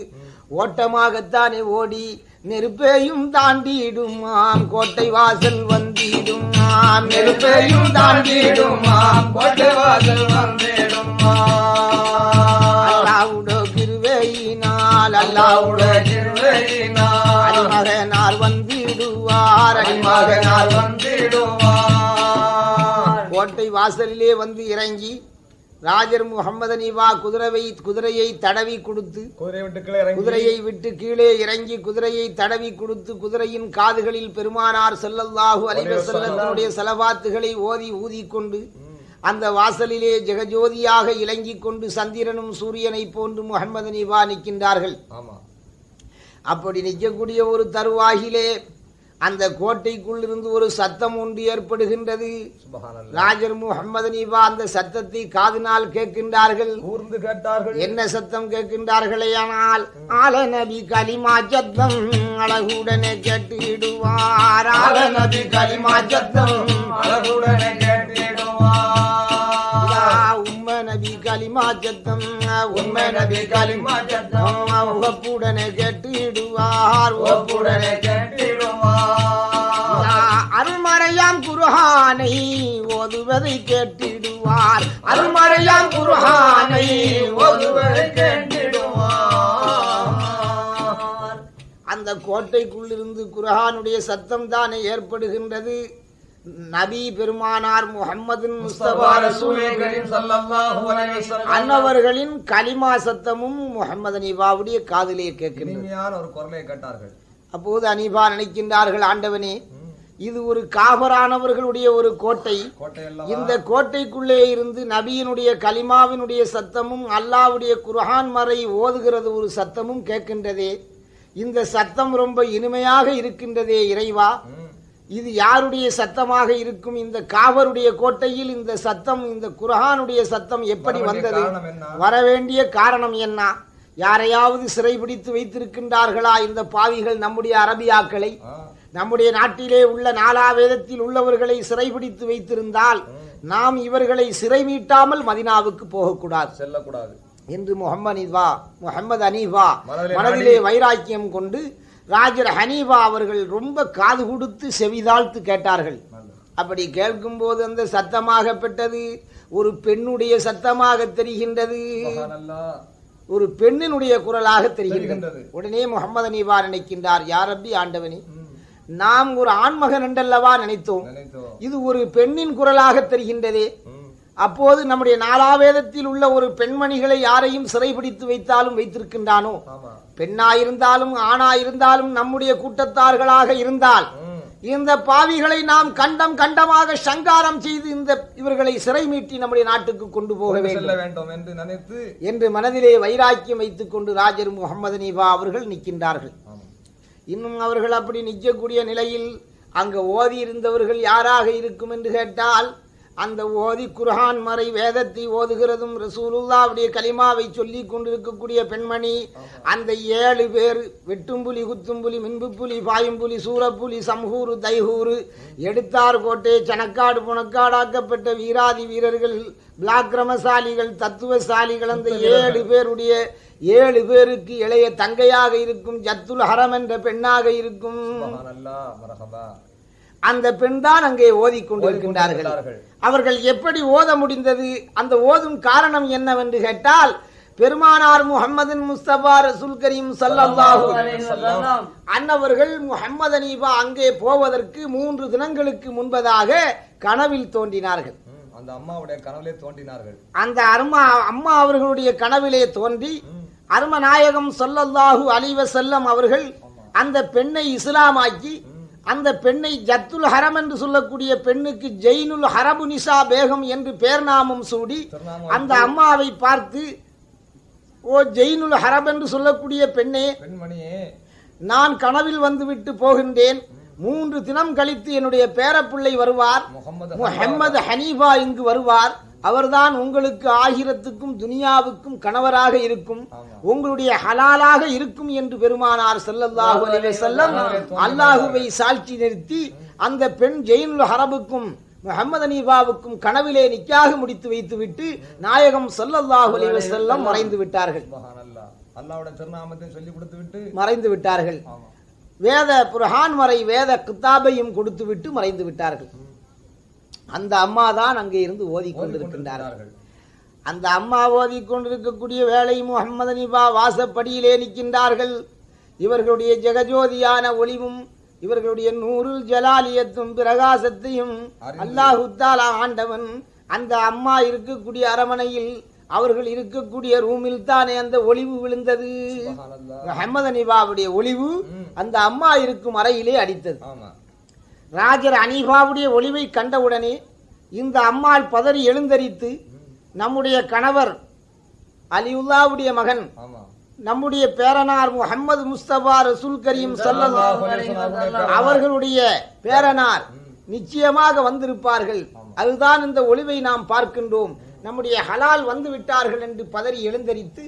Speaker 1: ஓட்டமாகத்தானே ஓடி நெருப்பையும் தாண்டிடுமாம். கோட்டை வாசல் வந்திடுமாம். நெருப்பையும் தாண்டிடுமாம்.
Speaker 3: கோட்டை வாசல் வந்திடுமா
Speaker 1: அல்லாவுடோ கிருவையினால்
Speaker 3: அல்லாவுட கிருபையினால்.
Speaker 1: அடிமகனார் வந்திடுவார்.
Speaker 3: அடிமகனார் வந்திடுவார்.
Speaker 1: கோட்டை வாசலிலே வந்து இறங்கி ராஜர் முகமது அனிவா குதிரையை குதிரையை தடவி கொடுத்து குதிரையை விட்டு கீழே இறங்கி. குதிரையை தடவி கொடுத்து குதிரையின் காதுகளில் பெருமானார் ஸல்லல்லாஹு அலைஹி வஸல்லத்தினுடைய செலவாத்துகளை ஓதி ஊதிக்கொண்டு அந்த வாசலிலே ஜெகஜோதியாக இலங்கிக் கொண்டு சந்திரனும் சூரியனை போன்று முகமது நிவா நிற்கின்றார்கள். அப்படி நிற்கக்கூடிய ஒரு தருவாகிலே அந்த கோட்டைக்குள் இருந்து ஒரு சத்தம் ஒன்று ஏற்படுகின்றது. ராஜர் முகமது நீவா அந்த சத்தத்தை காதினால் கேட்கின்றார்கள்.
Speaker 3: கூர்ந்து கேட்டார்கள்.
Speaker 1: என்ன சத்தம் கேட்கின்றார்களே ஆனால் ஆல நபி கலிமா சத்தம் அழகுடனே கேட்டிடுவார் ஆல நபி கலிமா சத்தம்
Speaker 3: அழகுடனே கேட்டிடுவார்
Speaker 1: யா உம்ம நபி கலிமா சத்தம் உம்ம நபி கலிமா சத்தம் உகப்புடனே கேட்டிடுவார்
Speaker 3: ஒப்புடனே
Speaker 1: யா அருள்மறையாம் குருஹானை ஓதுவதை கேட்டிடுவார். அருள்மறையாம் குருஹானை ஓதுவதை
Speaker 3: கேட்டிடுவார்.
Speaker 1: அந்த கோட்டைக்குள்ளிருந்து குர்ஆனுடைய சத்தம் தானே ஏற்படுகின்றது? நபி பெருமானார்
Speaker 3: வஸல்லம்.
Speaker 1: அன்னவர்களின் கலிமா சத்தமும் முகமது அனீபாவுடைய காதிலே கேட்கின்றது.
Speaker 3: இனிமையான ஒரு குரலை கேட்டார்கள்.
Speaker 1: அப்போது அனீபா நினைக்கின்றார்கள் ஆண்டவனே இது ஒரு காபரானவர்களுடைய ஒரு கோட்டை. இந்த கோட்டைக்குள்ளே இருந்து நபியினுடைய கலிமாவினுடைய சத்தமும் அல்லாவுடைய குர்ஆன் மறை ஓதுகிறது ஒரு சத்தமும் கேட்கின்றதே. இந்த சத்தம் ரொம்ப இனிமையாக இருக்கின்றதே இறைவா. இது யாருடைய சத்தமாக இருக்கும்? இந்த காவருடைய கோட்டையில் இந்த சத்தம் இந்த குர்ஆனுடைய சத்தம் எப்படி வந்தது? வரவேண்டிய காரணம் என்ன? யாரையாவது சிறைபிடித்து வைத்திருக்கின்றார்களா இந்த பாவிகள் நம்முடைய அரபியாக்களை? நம்முடைய நாட்டிலே உள்ள நாலாவேதத்தில் உள்ளவர்களை சிறைபிடித்து வைத்திருந்தால் நாம் இவர்களை சிறை மீட்டாமல் மதினாவுக்கு போகக்கூடாது.
Speaker 3: செல்லக்கூடாது.
Speaker 1: என்று முகமது அனீஃபா முகமது அனீஃபா
Speaker 3: மனதிலே
Speaker 1: வைராக்கியம் கொண்டு ராஜர் ஹனீஃபா அவர்கள் ரொம்ப காது கொடுத்து செவிதாழ்த்து கேட்டார்கள். அப்படி கேட்கும்போது அந்த சத்தமாக பெற்றது ஒரு பெண்ணுடைய சத்தமாக தெரிகின்றது. ஒரு பெண்ணினுடைய குரலாக தெரிகின்றது. உடனே முகமது அனீஃபா நினைக்கின்றார் யாரப்பி ஆண்டவனே
Speaker 3: ம்,
Speaker 1: நாம் ஒரு ஆண்மகன் என்றல்லவா நினைத்தோம்? இது ஒரு பெண்ணின் குரலாக தெரிகின்றதே. அப்போது நம்முடைய நாலாவேதத்தில் உள்ள ஒரு பெண்மணிகளை யாரையும் சிறைபிடித்து வைத்தாலும் வைத்திருக்கின்றானோ? பெண்ணாயிருந்தாலும் ஆணாயிருந்தாலும் நம்முடைய கூட்டத்தார்களாக இருந்தால் இந்த பாவிகளை நாம் கண்டம் கண்டமாக சங்காரம் செய்து இந்த இவர்களை சிறை மீட்டி நம்முடைய நாட்டுக்கு கொண்டு போக வேண்டும்.
Speaker 3: என்று நினைத்து
Speaker 1: என்று மனதிலே வைராக்கியம் வைத்துக் கொண்டு ராஜர் முகமது நீபா அவர்கள் நிற்கின்றார்கள். இன்னும் அவர்கள் அப்படி நிற்கக்கூடிய நிலையில் அங்க ஓதி இருந்தவர்கள் யாராக இருக்கும் என்று கேட்டால் அந்த ஓதி குர்ஆன் மறை வேதத்தை ஓதுகிறதும் ரசூலுல்லாவுடைய கலிமாவை சொல்லி கொண்டிருக்கக்கூடிய பெண்மணி அந்த ஏழு பேர் வெட்டும்புலி குத்தும்புலி மின்புப்புலி பாயும்புலி சூரப்புலி சம்ஹூரு தைஹூரு எடுத்தார் கோட்டை சனக்காடு புனக்காடாக்கப்பட்ட வீராதி வீரர்கள் பிளாக்கிரமசாலிகள் தத்துவசாலிகள் அந்த ஏழு பேருடைய ஏழு பேருக்கு இளைய தங்கையாக இருக்கும் ஜத்துல் ஹரம் என்ற பெண்ணாக இருக்கும். அந்த பெண் தான் அங்கே ஓதிக்கொண்டிருக்கின்றார்கள்.
Speaker 3: ஓதிக்கொண்டிருக்கிறார்கள்.
Speaker 1: அவர்கள் எப்படி ஓத முடிந்தது? அந்த ஓதும் காரணம் என்னவென்று கேட்டால் பெருமானார் முஹம்மதின் முஸ்தபா ரசூல் கரீம் வஸல்லம் அன்னவர்கள் முஹம்மது அனீபா அங்கே போவதற்கு மூன்று தினங்களுக்கு முன்பதாக கனவில் தோன்றினார்கள்.
Speaker 3: அந்த அம்மாவுடைய கனவிலே தோன்றினார்கள்.
Speaker 1: அந்த அருமா அம்மா அவர்களுடைய கனவிலே தோன்றி அரும நாயகம் ஸல்லல்லாஹு அலைஹி வஸல்லம் அவர்கள் அந்த பெண்ணை இஸ்லாமாக்கி அந்த பெண்ணை ஜத்துல் ஹரம் என்று சொல்லக்கூடிய பெண்ணுக்கு ஜெயினுல் ஹரபு நிசா பேகம் என்று பேர் நாமம் சூடி அந்த அம்மாவை பார்த்து ஓ ஜெயினுல் ஹரப் என்று சொல்லக்கூடிய பெண்ணே நான் கனவில் வந்துவிட்டு போகின்றேன். மூன்று தினம் கழித்து என்னுடைய பேரப்பிள்ளை வருவார்.
Speaker 3: முகமது
Speaker 1: ஹனீஃபா இங்கு வருவார். அவர்தான் உங்களுக்கு ஆகிரத்துக்கும் துனியாவுக்கும் கணவராக இருக்கும். உங்களுடைய ஹலாலாக இருக்கும் என்று பெருமானார் ஸல்லல்லாஹு அலைஹி வஸல்லம் அல்லாஹுவை சாட்சி நிறுத்தி அந்த பெண் ஜெயினுல் ஹரபுக்கும் முஹம்மது ஹனீஃபாவுக்கும் கனவிலே நிக்காக முடித்து வைத்துவிட்டு நாயகம் ஸல்லல்லாஹு அலைஹி வஸல்லம் மறைந்து விட்டார்கள்.
Speaker 3: சுப்ஹானல்லாஹ். அல்லாஹ்வுடைய திருநாமத்தை சொல்லி கொடுத்து விட்டு
Speaker 1: மறைந்து விட்டார்கள். வேத புரஹான் வரை வேத கித்தாபையும் கொடுத்து விட்டு மறைந்து விட்டார்கள். அந்த அம்மா தான் அங்கே இருந்து ஓதிக்கொண்டிருக்கின்றார்கள். அந்த அம்மா ஓதிக்கொண்டிருக்கக்கூடிய வேளை முகமது நிபா வாசப்படியிலே நிற்கின்றார்கள் இவர்களுடைய ஜெகஜோதியான ஒளிவும் இவர்களுடைய நூறுல் ஜலாலியத்தும் பிரகாசத்தையும்
Speaker 3: அறிந்து.
Speaker 1: அல்லாஹு தாலா ஆண்டவன் அந்த அம்மா இருக்கக்கூடிய அரமனையில் அவர்கள் இருக்கக்கூடிய ரூமில் தானே அந்த ஒளிவு விழுந்தது. முகமது நிபாவுடைய ஒளிவு. அந்த அம்மா இருக்கும் அறையிலே அடித்தது
Speaker 3: ஆமா
Speaker 1: ராஜர் அனீஃபாவுடைய ஒளிவை கண்டவுடனே இந்த அம்மாள் பதறி எழுந்தரித்து நம்முடைய கணவர் அலிவுல்லாவுடைய மகன் நம்முடைய பேரனார் முஹம்மது முஸ்தபா ரசூல் கரீம் அவர்களுடைய பேரனார் நிச்சயமாக வந்திருப்பார்கள். அதுதான் இந்த ஒளிவை நாம் பார்க்கின்றோம். நம்முடைய ஹலால் வந்து விட்டார்கள் என்று பதறி எழுந்தரித்து.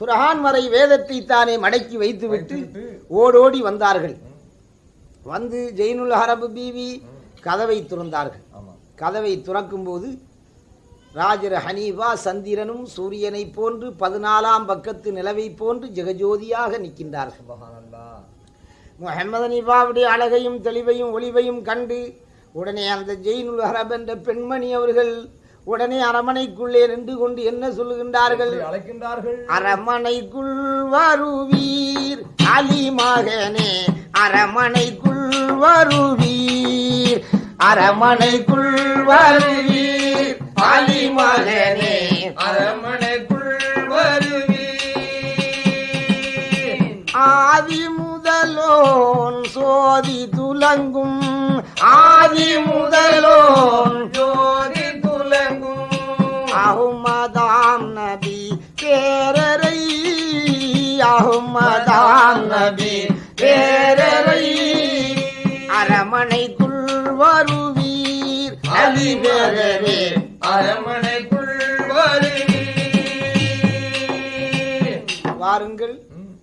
Speaker 1: புரஹான் வரை வேதத்தை தானே மடக்கி வைத்துவிட்டு. ஓடோடி வந்தார்கள். வந்து ஜெயினுல் ஹரபு பீவி கதவை துறந்தார்கள். கதவை துறக்கும்போது ராஜர் ஹனீஃபா சந்திரனும் சூரியனை போன்று பதினாலாம் பக்கத்து நிலவை போன்று ஜெகஜோதியாக நிற்கின்றார்கள். முஹம்மது ஹனீஃபாவுடைய அழகையும் தெளிவையும் ஒளிவையும் கண்டு உடனே அந்த ஜெயினுல் ஹரப் என்ற பெண்மணி அவர்கள் உடனே அரமனைக்குள்ளே நின்று கொண்டு என்ன சொல்லுகின்றார்கள்?
Speaker 3: அழைக்கின்றார்கள்.
Speaker 1: அரமனைக்குள் வருவீர் அலி மகனே அரமனைக்குள் வருவீர் அரமனைக்குள் வருவீர் அலி மகனே
Speaker 2: அரமனைக்குள் வருவீர்.
Speaker 1: ஆதி முதலோன் சோதி துலங்கும் ஆதி முதலோன்
Speaker 2: ஜோதி
Speaker 1: அஹ்மதாம் நபி பேரரை அரமனைக்குள் வருவீர். அலி பேரரே
Speaker 2: அரமனைக்குள் வருவீர்.
Speaker 1: வாருங்கள்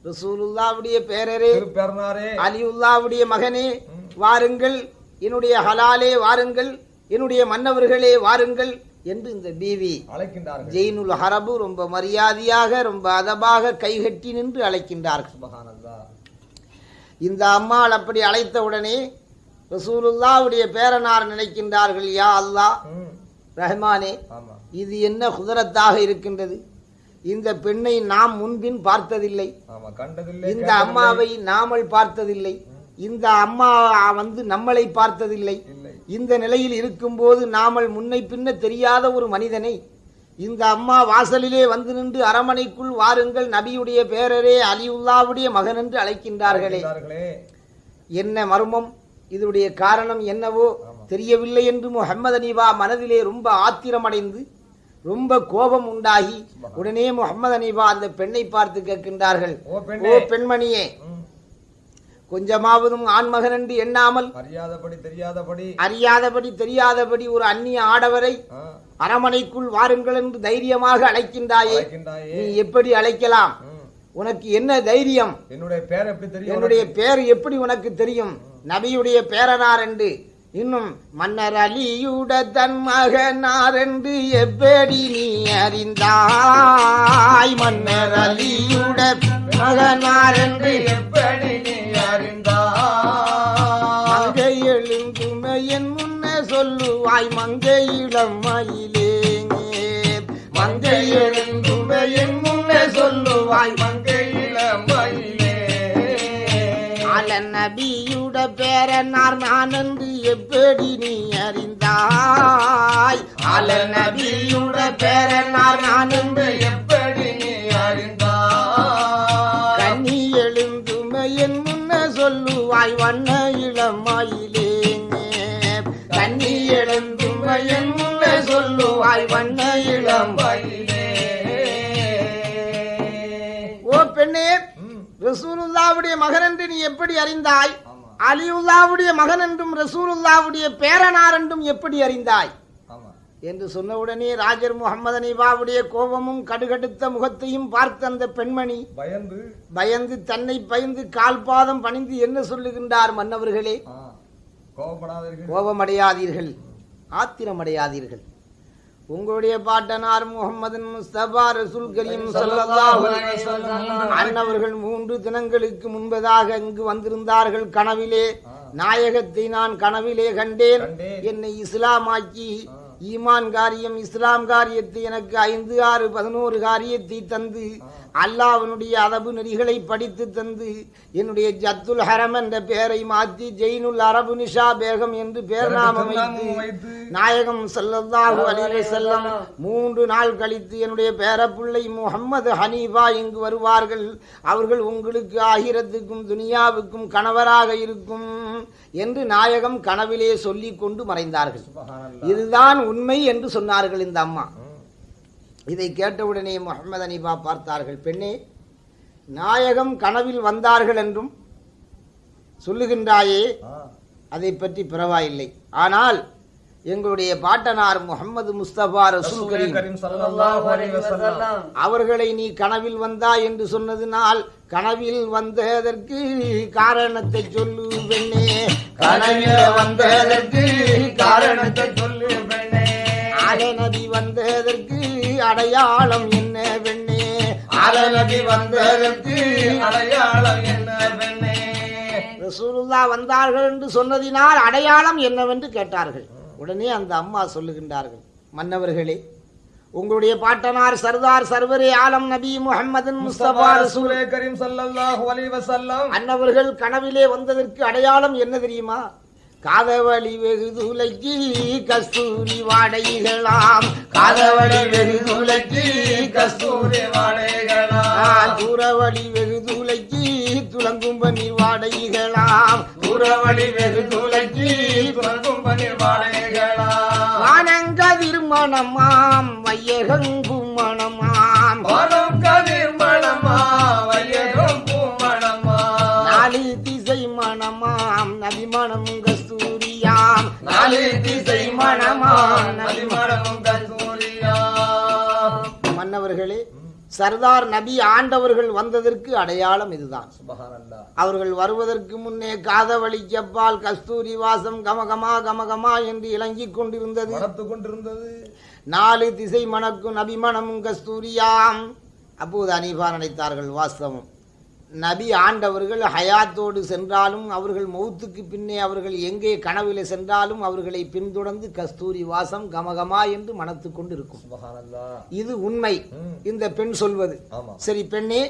Speaker 1: ரசூலுல்லாவுடைய பேரரே
Speaker 3: திருப்பெருனாரே
Speaker 1: அலியுல்லாவுடைய மகனே வாருங்கள் என்னுடைய ஹலாலே வாருங்கள் என்னுடைய மன்னவர்களே வாருங்கள் என்று இந்த பீவி
Speaker 3: அழைக்கின்றார்கள்.
Speaker 1: ஜெயினுல் ஹரபு ரொம்ப மரியாதையாக ரொம்ப அதபாக கைகட்டி நின்று அழைக்கின்றார்கள். இந்த அம்மாள் அப்படி அழைத்த உடனே ரசூலுல்லாவுடைய பேரனார் நினைக்கின்றார்கள் யா அல்லாஹ்
Speaker 3: ம்,
Speaker 1: ரஹ்மானே இது என்ன குதிரத்தாக இருக்கின்றது? இந்த பெண்ணை நாம் முன்பின் பார்த்ததில்லை. இந்த. அம்மாவை நாமல் பார்த்ததில்லை. இந்த அம்மா வந்து நம்மளை பார்த்ததில்லை. இந்த நிலையில் இருக்கும்போது நாமல் முன்னை பின்ன தெரியாத ஒரு மனிதனை இந்த அம்மா வாசலிலே வந்து நின்று அரமனைக்குள் வாருங்கள் நபியுடைய பேரரே அலியுல்லாவுடைய மகன் என்று அழைக்கின்றார்களே. என்ன மர்மம்? இதனுடைய காரணம் என்னவோ தெரியவில்லை என்று முஹம்மது அனீபா மனதிலே ரொம்ப ஆத்திரமடைந்து ரொம்ப கோபம் உண்டாகி உடனே முகமது அனீபா அந்த பெண்ணை பார்த்து கேட்கின்றார்கள்
Speaker 3: ஓ
Speaker 1: பெண்மணியே கொஞ்சமாவதும் ஆண்மகன் என்று எண்ணாமல்
Speaker 3: அறியாதபடி தெரியாதபடி
Speaker 1: அறியாதபடி தெரியாதபடி ஒரு அந்நிய ஆடவரை அரமனைக்குள் வாருங்கள் என்று தைரியமாக அழைக்கின்றாயே. நீ எப்படி அழைக்கலாம்? உனக்கு என்ன தைரியம்?
Speaker 3: என்னுடைய பேர் எப்படி தெரியும்
Speaker 1: என்னுடைய பேர் எப்படி உனக்கு தெரியும்? நபியுடைய பேரனார் என்று. இன்னும் மன்னர் அலியுட தன் மகனார் என்று எப்படி நீ அறிந்தாய்? மன்னர் அலியுட மகனார் என்று
Speaker 2: எப்படி நீ அறிந்தாய்?
Speaker 1: மங்கை எழுந்துமை என் முன்னே சொல்லுவாய் மங்கை இளமையிலேங்கே மங்கை எழுந்துமை என் முன்னே சொல்லுவாய்
Speaker 2: மங்கையில மயிலே
Speaker 1: அல நபியுட பேரனார் நான் என்று எப்படி நீ அறிந்தாய்? அல நபியுட பேரனார் நான் என்று
Speaker 2: எப்படி
Speaker 1: சொல்லுவாய் வண்ண இளமாயிலேங்க கண்ணி எழுந்துமை முன்ன சொல்லுவாய் வண்ண இளம்
Speaker 2: மயிலே
Speaker 1: ஓ பெண்ணே ரசூலுல்லாவுடைய மகன் என்று நீ எப்படி அறிந்தாய்? அலியுல்லாவுடைய மகன் என்றும் ரசூலுல்லாவுடைய பேரனார் என்றும் எப்படி அறிந்தாய்? என்று சொன்னவுடனே ராஜர் முகமது அனிபாவுடைய கோபமும் கடுகடுத்த முகத்தையும் பார்த்த அந்த பெண்மணி
Speaker 3: பயந்து
Speaker 1: பயந்து தன்னை பயந்து கால் பாதம் பணிந்து என்ன சொல்லுகின்றார் மன்னவர்களே? கோபமடையாதீர்கள். ஆத்திரமடையாதீர்கள். உங்களுடைய பாட்டனார் முகமது முஸ்தபா ரசூல் கரீம் அன்னவர்கள் மூன்று தினங்களுக்கு முன்பதாக இங்கு வந்திருந்தார்கள் கனவிலே. நாயகத்தை நான் கனவிலே கண்டேன். என்னை இஸ்லாமாக்கி ஈமான் காரியம் இஸ்லாம் காரியத்தை எனக்கு ஐந்து ஆறு பதினோரு காரியத்தை தந்து அல்லாஹ்வினுடைய அதபு நெறிகளை படித்து தந்து என்னுடைய ஜத்துல் ஹரம் என்ற பெயரை மாற்றி ஜெயினுல் அரபு நிஷா பேகம் என்று பேர் நாமம் வைத்து நாயகம் ஸல்லல்லாஹு அலைஹி வஸல்லம் மூன்று நாள் கழித்து என்னுடைய பேரப்பிள்ளை முகம்மது ஹனீஃபா இங்கு வருவார்கள். அவர்கள் உங்களுக்கு ஆகிரத்துக்கும் துனியாவுக்கும் கணவராக இருக்கும் என்று நாயகம் கனவிலே சொல்லிக் கொண்டு மறைந்தார்கள். இதுதான் உண்மை என்று சொன்னார்கள் இந்த அம்மா. இதை கேட்டவுடனே முகமது அனிபா பார்த்தார்கள் பெண்ணே நாயகம் கனவில் வந்தார்கள் என்றும் சொல்லுகின்றாயே அதை பற்றி பரவாயில்லை. ஆனால் எங்களுடைய பாட்டனார் முகமது முஸ்தபா ரசூல் கரீம். அவர்களை நீ கனவில் வந்தா என்று சொன்னதினால் கனவில் வந்ததற்கு காரணத்தை சொல்லு பெண்ணே. கனவில் வந்ததற்கு காரணத்தை
Speaker 2: சொல்லு பெண்ணே.
Speaker 1: நபி வந்ததற்கு அடையாளம் என்ன பெண்ணே? ஆல நபி வந்ததற்கு
Speaker 2: அடையாளம் என்ன பெண்ணே?
Speaker 1: ரசூலுல்லா வந்தார்கள் என்று சொன்னதினால் அடையாளம் என்னவென்று கேட்டார்கள். உடனே அந்த அம்மா சொல்லுகின்றார்கள் மன்னவர்களே உங்களுடைய பாட்டனார் சர்தார் சர்வரே ஆலம் நபி முஹம்மது முஸ்தபா ரசூல்.
Speaker 3: கரீம் ஸல்லல்லாஹு அலைஹி வஸல்லம்.
Speaker 1: அன்னவர்கள் கனவிலே வந்ததற்கு அடையாளம் என்ன தெரியுமா? காதவழி வெகு துளைக்கு கஸ்தூரி வாடைகளாம். காதவழி வெகு துளைக்கு கஸ்தூரி
Speaker 2: வாழைகளா
Speaker 1: தூரவழி வெகு துளைக்கு துளங்கும் பன்னீர் வாடைகளாம்.
Speaker 2: புறவழி வெகு துளைக்கு துறக்கும் பனிர் வாழைகளா
Speaker 1: வானங்கதிர் மணமாம் வையகங்கும் மணமாம்
Speaker 2: வானம் கதிர் மணமா வையகம் பூமணமா
Speaker 1: நாலு திசை மணமாம் கஸ்தூரியாம்
Speaker 2: நாலு திசை கஸ்தூரியா
Speaker 1: மன்னவர்களே சர்தார் நபி ஆண்டவர்கள் வந்ததற்கு அடையாளம் இதுதான். அவர்கள் வருவதற்கு முன்னே காதவழி செப்பால் கஸ்தூரி வாசம் கமகமா கமகமா என்று இளங்கிக் கொண்டிருந்தது. நாலு திசை மணக்கும் நபிமணமும் கஸ்தூரியாம். அப்போது அனீபா நினைத்தார்கள் வாஸ்தவம். நபி ஆண்டவர்கள் ஹயாத்தோடு சென்றாலும் அவர்கள் மௌத்துக்கு பின்னே அவர்கள் எங்கே கனவிலே சென்றாலும் அவர்களை பின்தொடர்ந்து கஸ்தூரி வாசம் கமகமா என்று மனத்து கொண்டு இருக்கும் இது உண்மை. இந்த பெண் சொல்வது. சரி பெண்ணே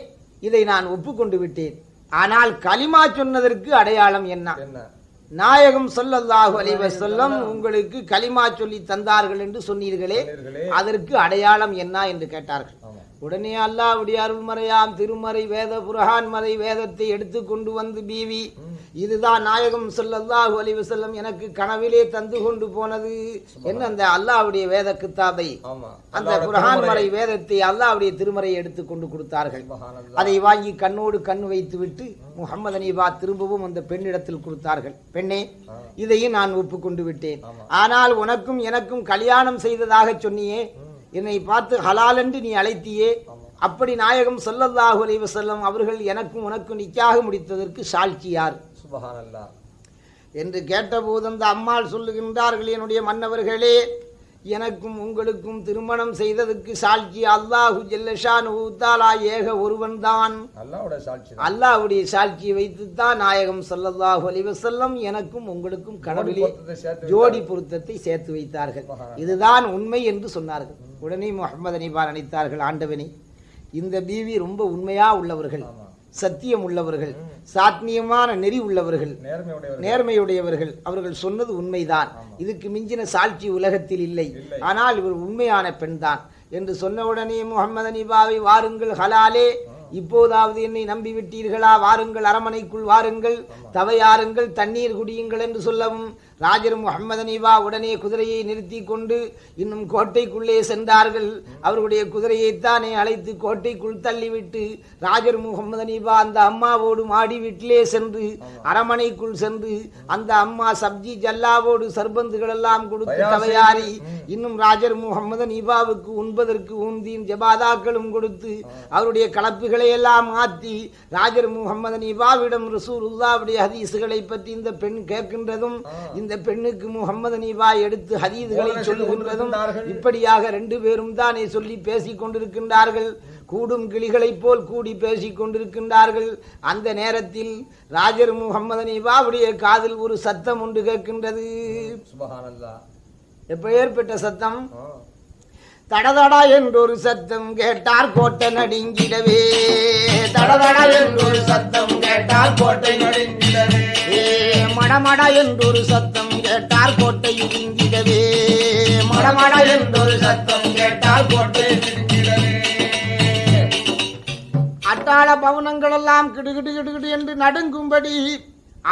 Speaker 1: இதை நான் ஒப்புக்கொண்டு விட்டேன். ஆனால் கலிமா சொன்னதற்கு அடையாளம் என்ன? நாயகம் ஸல்லல்லாஹு அலைஹி வஸல்லம் உங்களுக்கு கலிமா சொல்லி தந்தார்கள் என்று சொன்னீர்களே. அதற்கு அடையாளம் என்ன என்று கேட்டார்கள். உடனே அல்லாஹ்வுடைய அருள்மறையாம் திருமறை வேத புரஹான் மறை வேதத்தை எடுத்து கொண்டு வந்து பீவி. இதுதான் நாயகம் ஸல்லல்லாஹு அலைஹி வஸல்லம் எனக்கு கனவிலே தந்து கொண்டு போனது. என்ன அந்த அல்லாஹ்வுடைய வேத கித்தாபை? அந்த
Speaker 3: திருமறை.
Speaker 1: மறை வேதத்தை அல்லாஹ்வுடைய திருமறையை எடுத்து கொண்டு கொடுத்தார்கள். அதை வாங்கி கண்ணோடு கண் வைத்து விட்டு முகமது அனீபா திரும்பவும் அந்த பெண்ணிடத்தில் கொடுத்தார்கள். பெண்ணே. இதையும் நான் ஒப்புக்கொண்டு விட்டேன். ஆனால் உனக்கும் எனக்கும் கல்யாணம் செய்ததாக சொன்னியே என்னை பார்த்து ஹலால் என்று நீ அழைத்தியே. அப்படி நாயகம் ஸல்லல்லாஹு அலைஹி வஸல்லம் அவர்கள் எனக்கும் உனக்கும் நிக்காக முடித்ததற்கு சாட்சி யார்?
Speaker 3: சுபஹானல்லா
Speaker 1: என்று கேட்டபோது அந்த அம்மாள் சொல்லுகின்றார்கள் என்னுடைய மன்னவர்களே எனக்கும் உங்களுக்கும் திருமணம் செய்ததற்கு சாட்சி அல்லாஹு ஜல்லஷான் தாலா ஏக ஒருவன்தான்.
Speaker 3: அல்லாஹ்வுடைய சாட்சி.
Speaker 1: அல்லாஹ்வுடைய சாட்சியை வைத்துத்தான் நாயகம் ஸல்லல்லாஹு அலைஹி வஸல்லம் எனக்கும் உங்களுக்கும்
Speaker 3: சேர்த்து
Speaker 1: ஜோடி பொருத்தத்தை சேர்த்து வைத்தார்கள். இதுதான் உண்மை என்று சொன்னார்கள். உடனே முகமது அனிபா நினைத்தார்கள் ஆண்டவனே. இந்த பீவி ரொம்ப உண்மையா உள்ளவர்கள். சத்தியம் உள்ளவர்கள் சாத்மியமான நெறி உள்ளவர்கள்
Speaker 3: நேர்மையுடையவர்
Speaker 1: நேர்மையுடையவர்கள். அவர்கள் சொன்னது உண்மைதான். இதுக்கு மிஞ்சின சாட்சி உலகத்தில் இல்லை. ஆனால் இவர் உண்மையான பெண்தான். என்று சொன்னவுடனே முகமது அனிபாவை வாருங்கள் ஹலாலே. இப்போதாவது என்னை நம்பி விட்டீர்களா வாருங்கள் அரமனைக்குள் வாருங்கள். தவையாருங்கள் தண்ணீர் குடியுங்கள் என்று சொல்லவும் ராஜர் முகமது அனிபா உடனே குதிரையை நிறுத்தி கொண்டு இன்னும் கோட்டைக்குள்ளே சென்றார்கள் அவர்களுடைய குதிரையைத்தானே அழைத்து கோட்டைக்குள் தள்ளிவிட்டு ராஜர் முகமது அனிபா அந்த அம்மாவோடு மாடி வீட்டிலே சென்று அரமனைக்குள் சென்று அந்த அம்மா சப்ஜி ஜல்லாவோடு சர்பந்துகள் எல்லாம் கொடுத்து. தவையாரி இன்னும் ராஜர் முகமது நீபாவுக்கு உண்பதற்கு ஊந்தியும் ஜபாதாக்களும் கொடுத்து அவருடைய கலப்புகளை எல்லாம் மாற்றி ராஜர் முகமது நீபாவிடம் ரசூலுல்லாவுடைய ஹதீஸுகளை பற்றி இந்த பெண் கேட்கின்றதும் இந்த பெண்ணுக்கு முகமது நீபா எடுத்து ஹதீதுகளை சொல்லுகின்றதும். இப்படியாக ரெண்டு பேரும் தானே சொல்லி பேசிக் கொண்டிருக்கின்றார்கள். கூடும் கிளிகளைப் போல் கூடி பேசிக் கொண்டிருக்கின்றார்கள். அந்த நேரத்தில் ராஜர் முகமது நீபாவுடைய காதில் ஒரு சத்தம் ஒன்று கேட்கின்றது. எப்ப ஏற்பட்ட சத்தம். தடதடா என்றொரு சத்தம் கேட்டார் கோட்டை நடுங்கிடவே தடதடா என்றொரு சத்தம் கேட்டார் கோட்டை
Speaker 2: நடுங்கிடவே
Speaker 1: மடமடா என்றொரு சத்தம் கேட்டார் கோட்டை இடுங்கிடவே. மடமடா என்றொரு சத்தம் கேட்டார் கோட்டை அட்டாள பவனங்கள் எல்லாம் கிடுகிடு கிடுகிடு என்று நடுங்கும்படி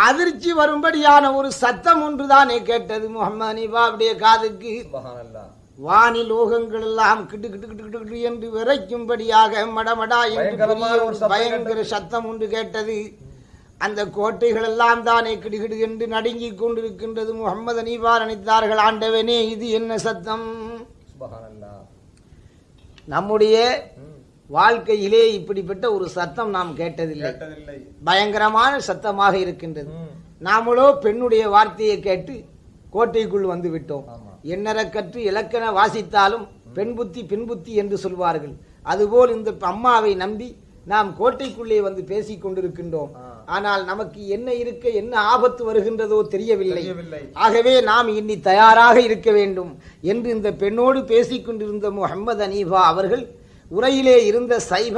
Speaker 1: அதிர்ச்சி வரும்படியான ஒரு சத்தம் ஒன்றுதானே கேட்டது முகமது அப்படியே காதுக்கு.
Speaker 3: சுபஹானல்லா
Speaker 1: வானி லோகங்கள் எல்லாம் கிடு கிடு கிடு கிடு கிடு என்று விரைக்கும்படியாக மடமடா என்று பயங்கர சத்தம் ஒன்று கேட்டது. அந்த கோட்டைகள் எல்லாம் தானே கிடுகிடு என்று நடுங்கிக் கொண்டிருக்கின்றது. முகமது அனீபா நினைத்தார்கள் ஆண்டவனே இது என்ன சத்தம்? நம்முடைய. வாழ்க்கையிலே இப்படிப்பட்ட ஒரு சத்தம் நாம் கேட்டதில்லை. பயங்கரமான சத்தமாக இருக்கின்றது. நாமளோ பெண்ணுடைய வார்த்தையை கேட்டு கோட்டைக்குள் வந்து விட்டோம்.
Speaker 3: ஆமா
Speaker 1: எண்ணற கற்று இலக்கண வாசித்தாலும் பெண் புத்தி பின் புத்தி என்று சொல்வார்கள். அதுபோல் இந்த அம்மாவை நம்பி நாம் கோட்டைக்குள்ளே வந்து பேசிக் கொண்டிருக்கின்றோம். ஆனால் நமக்கு என்ன இருக்க என்ன ஆபத்து வருகின்றதோ
Speaker 3: தெரியவில்லை.
Speaker 1: ஆகவே நாம் இனி தயாராக இருக்க வேண்டும் என்று இந்த பெண்ணோடு பேசிக் கொண்டிருந்த முகமது அனீஃபா அவர்கள் உரையிலே இருந்த சைவ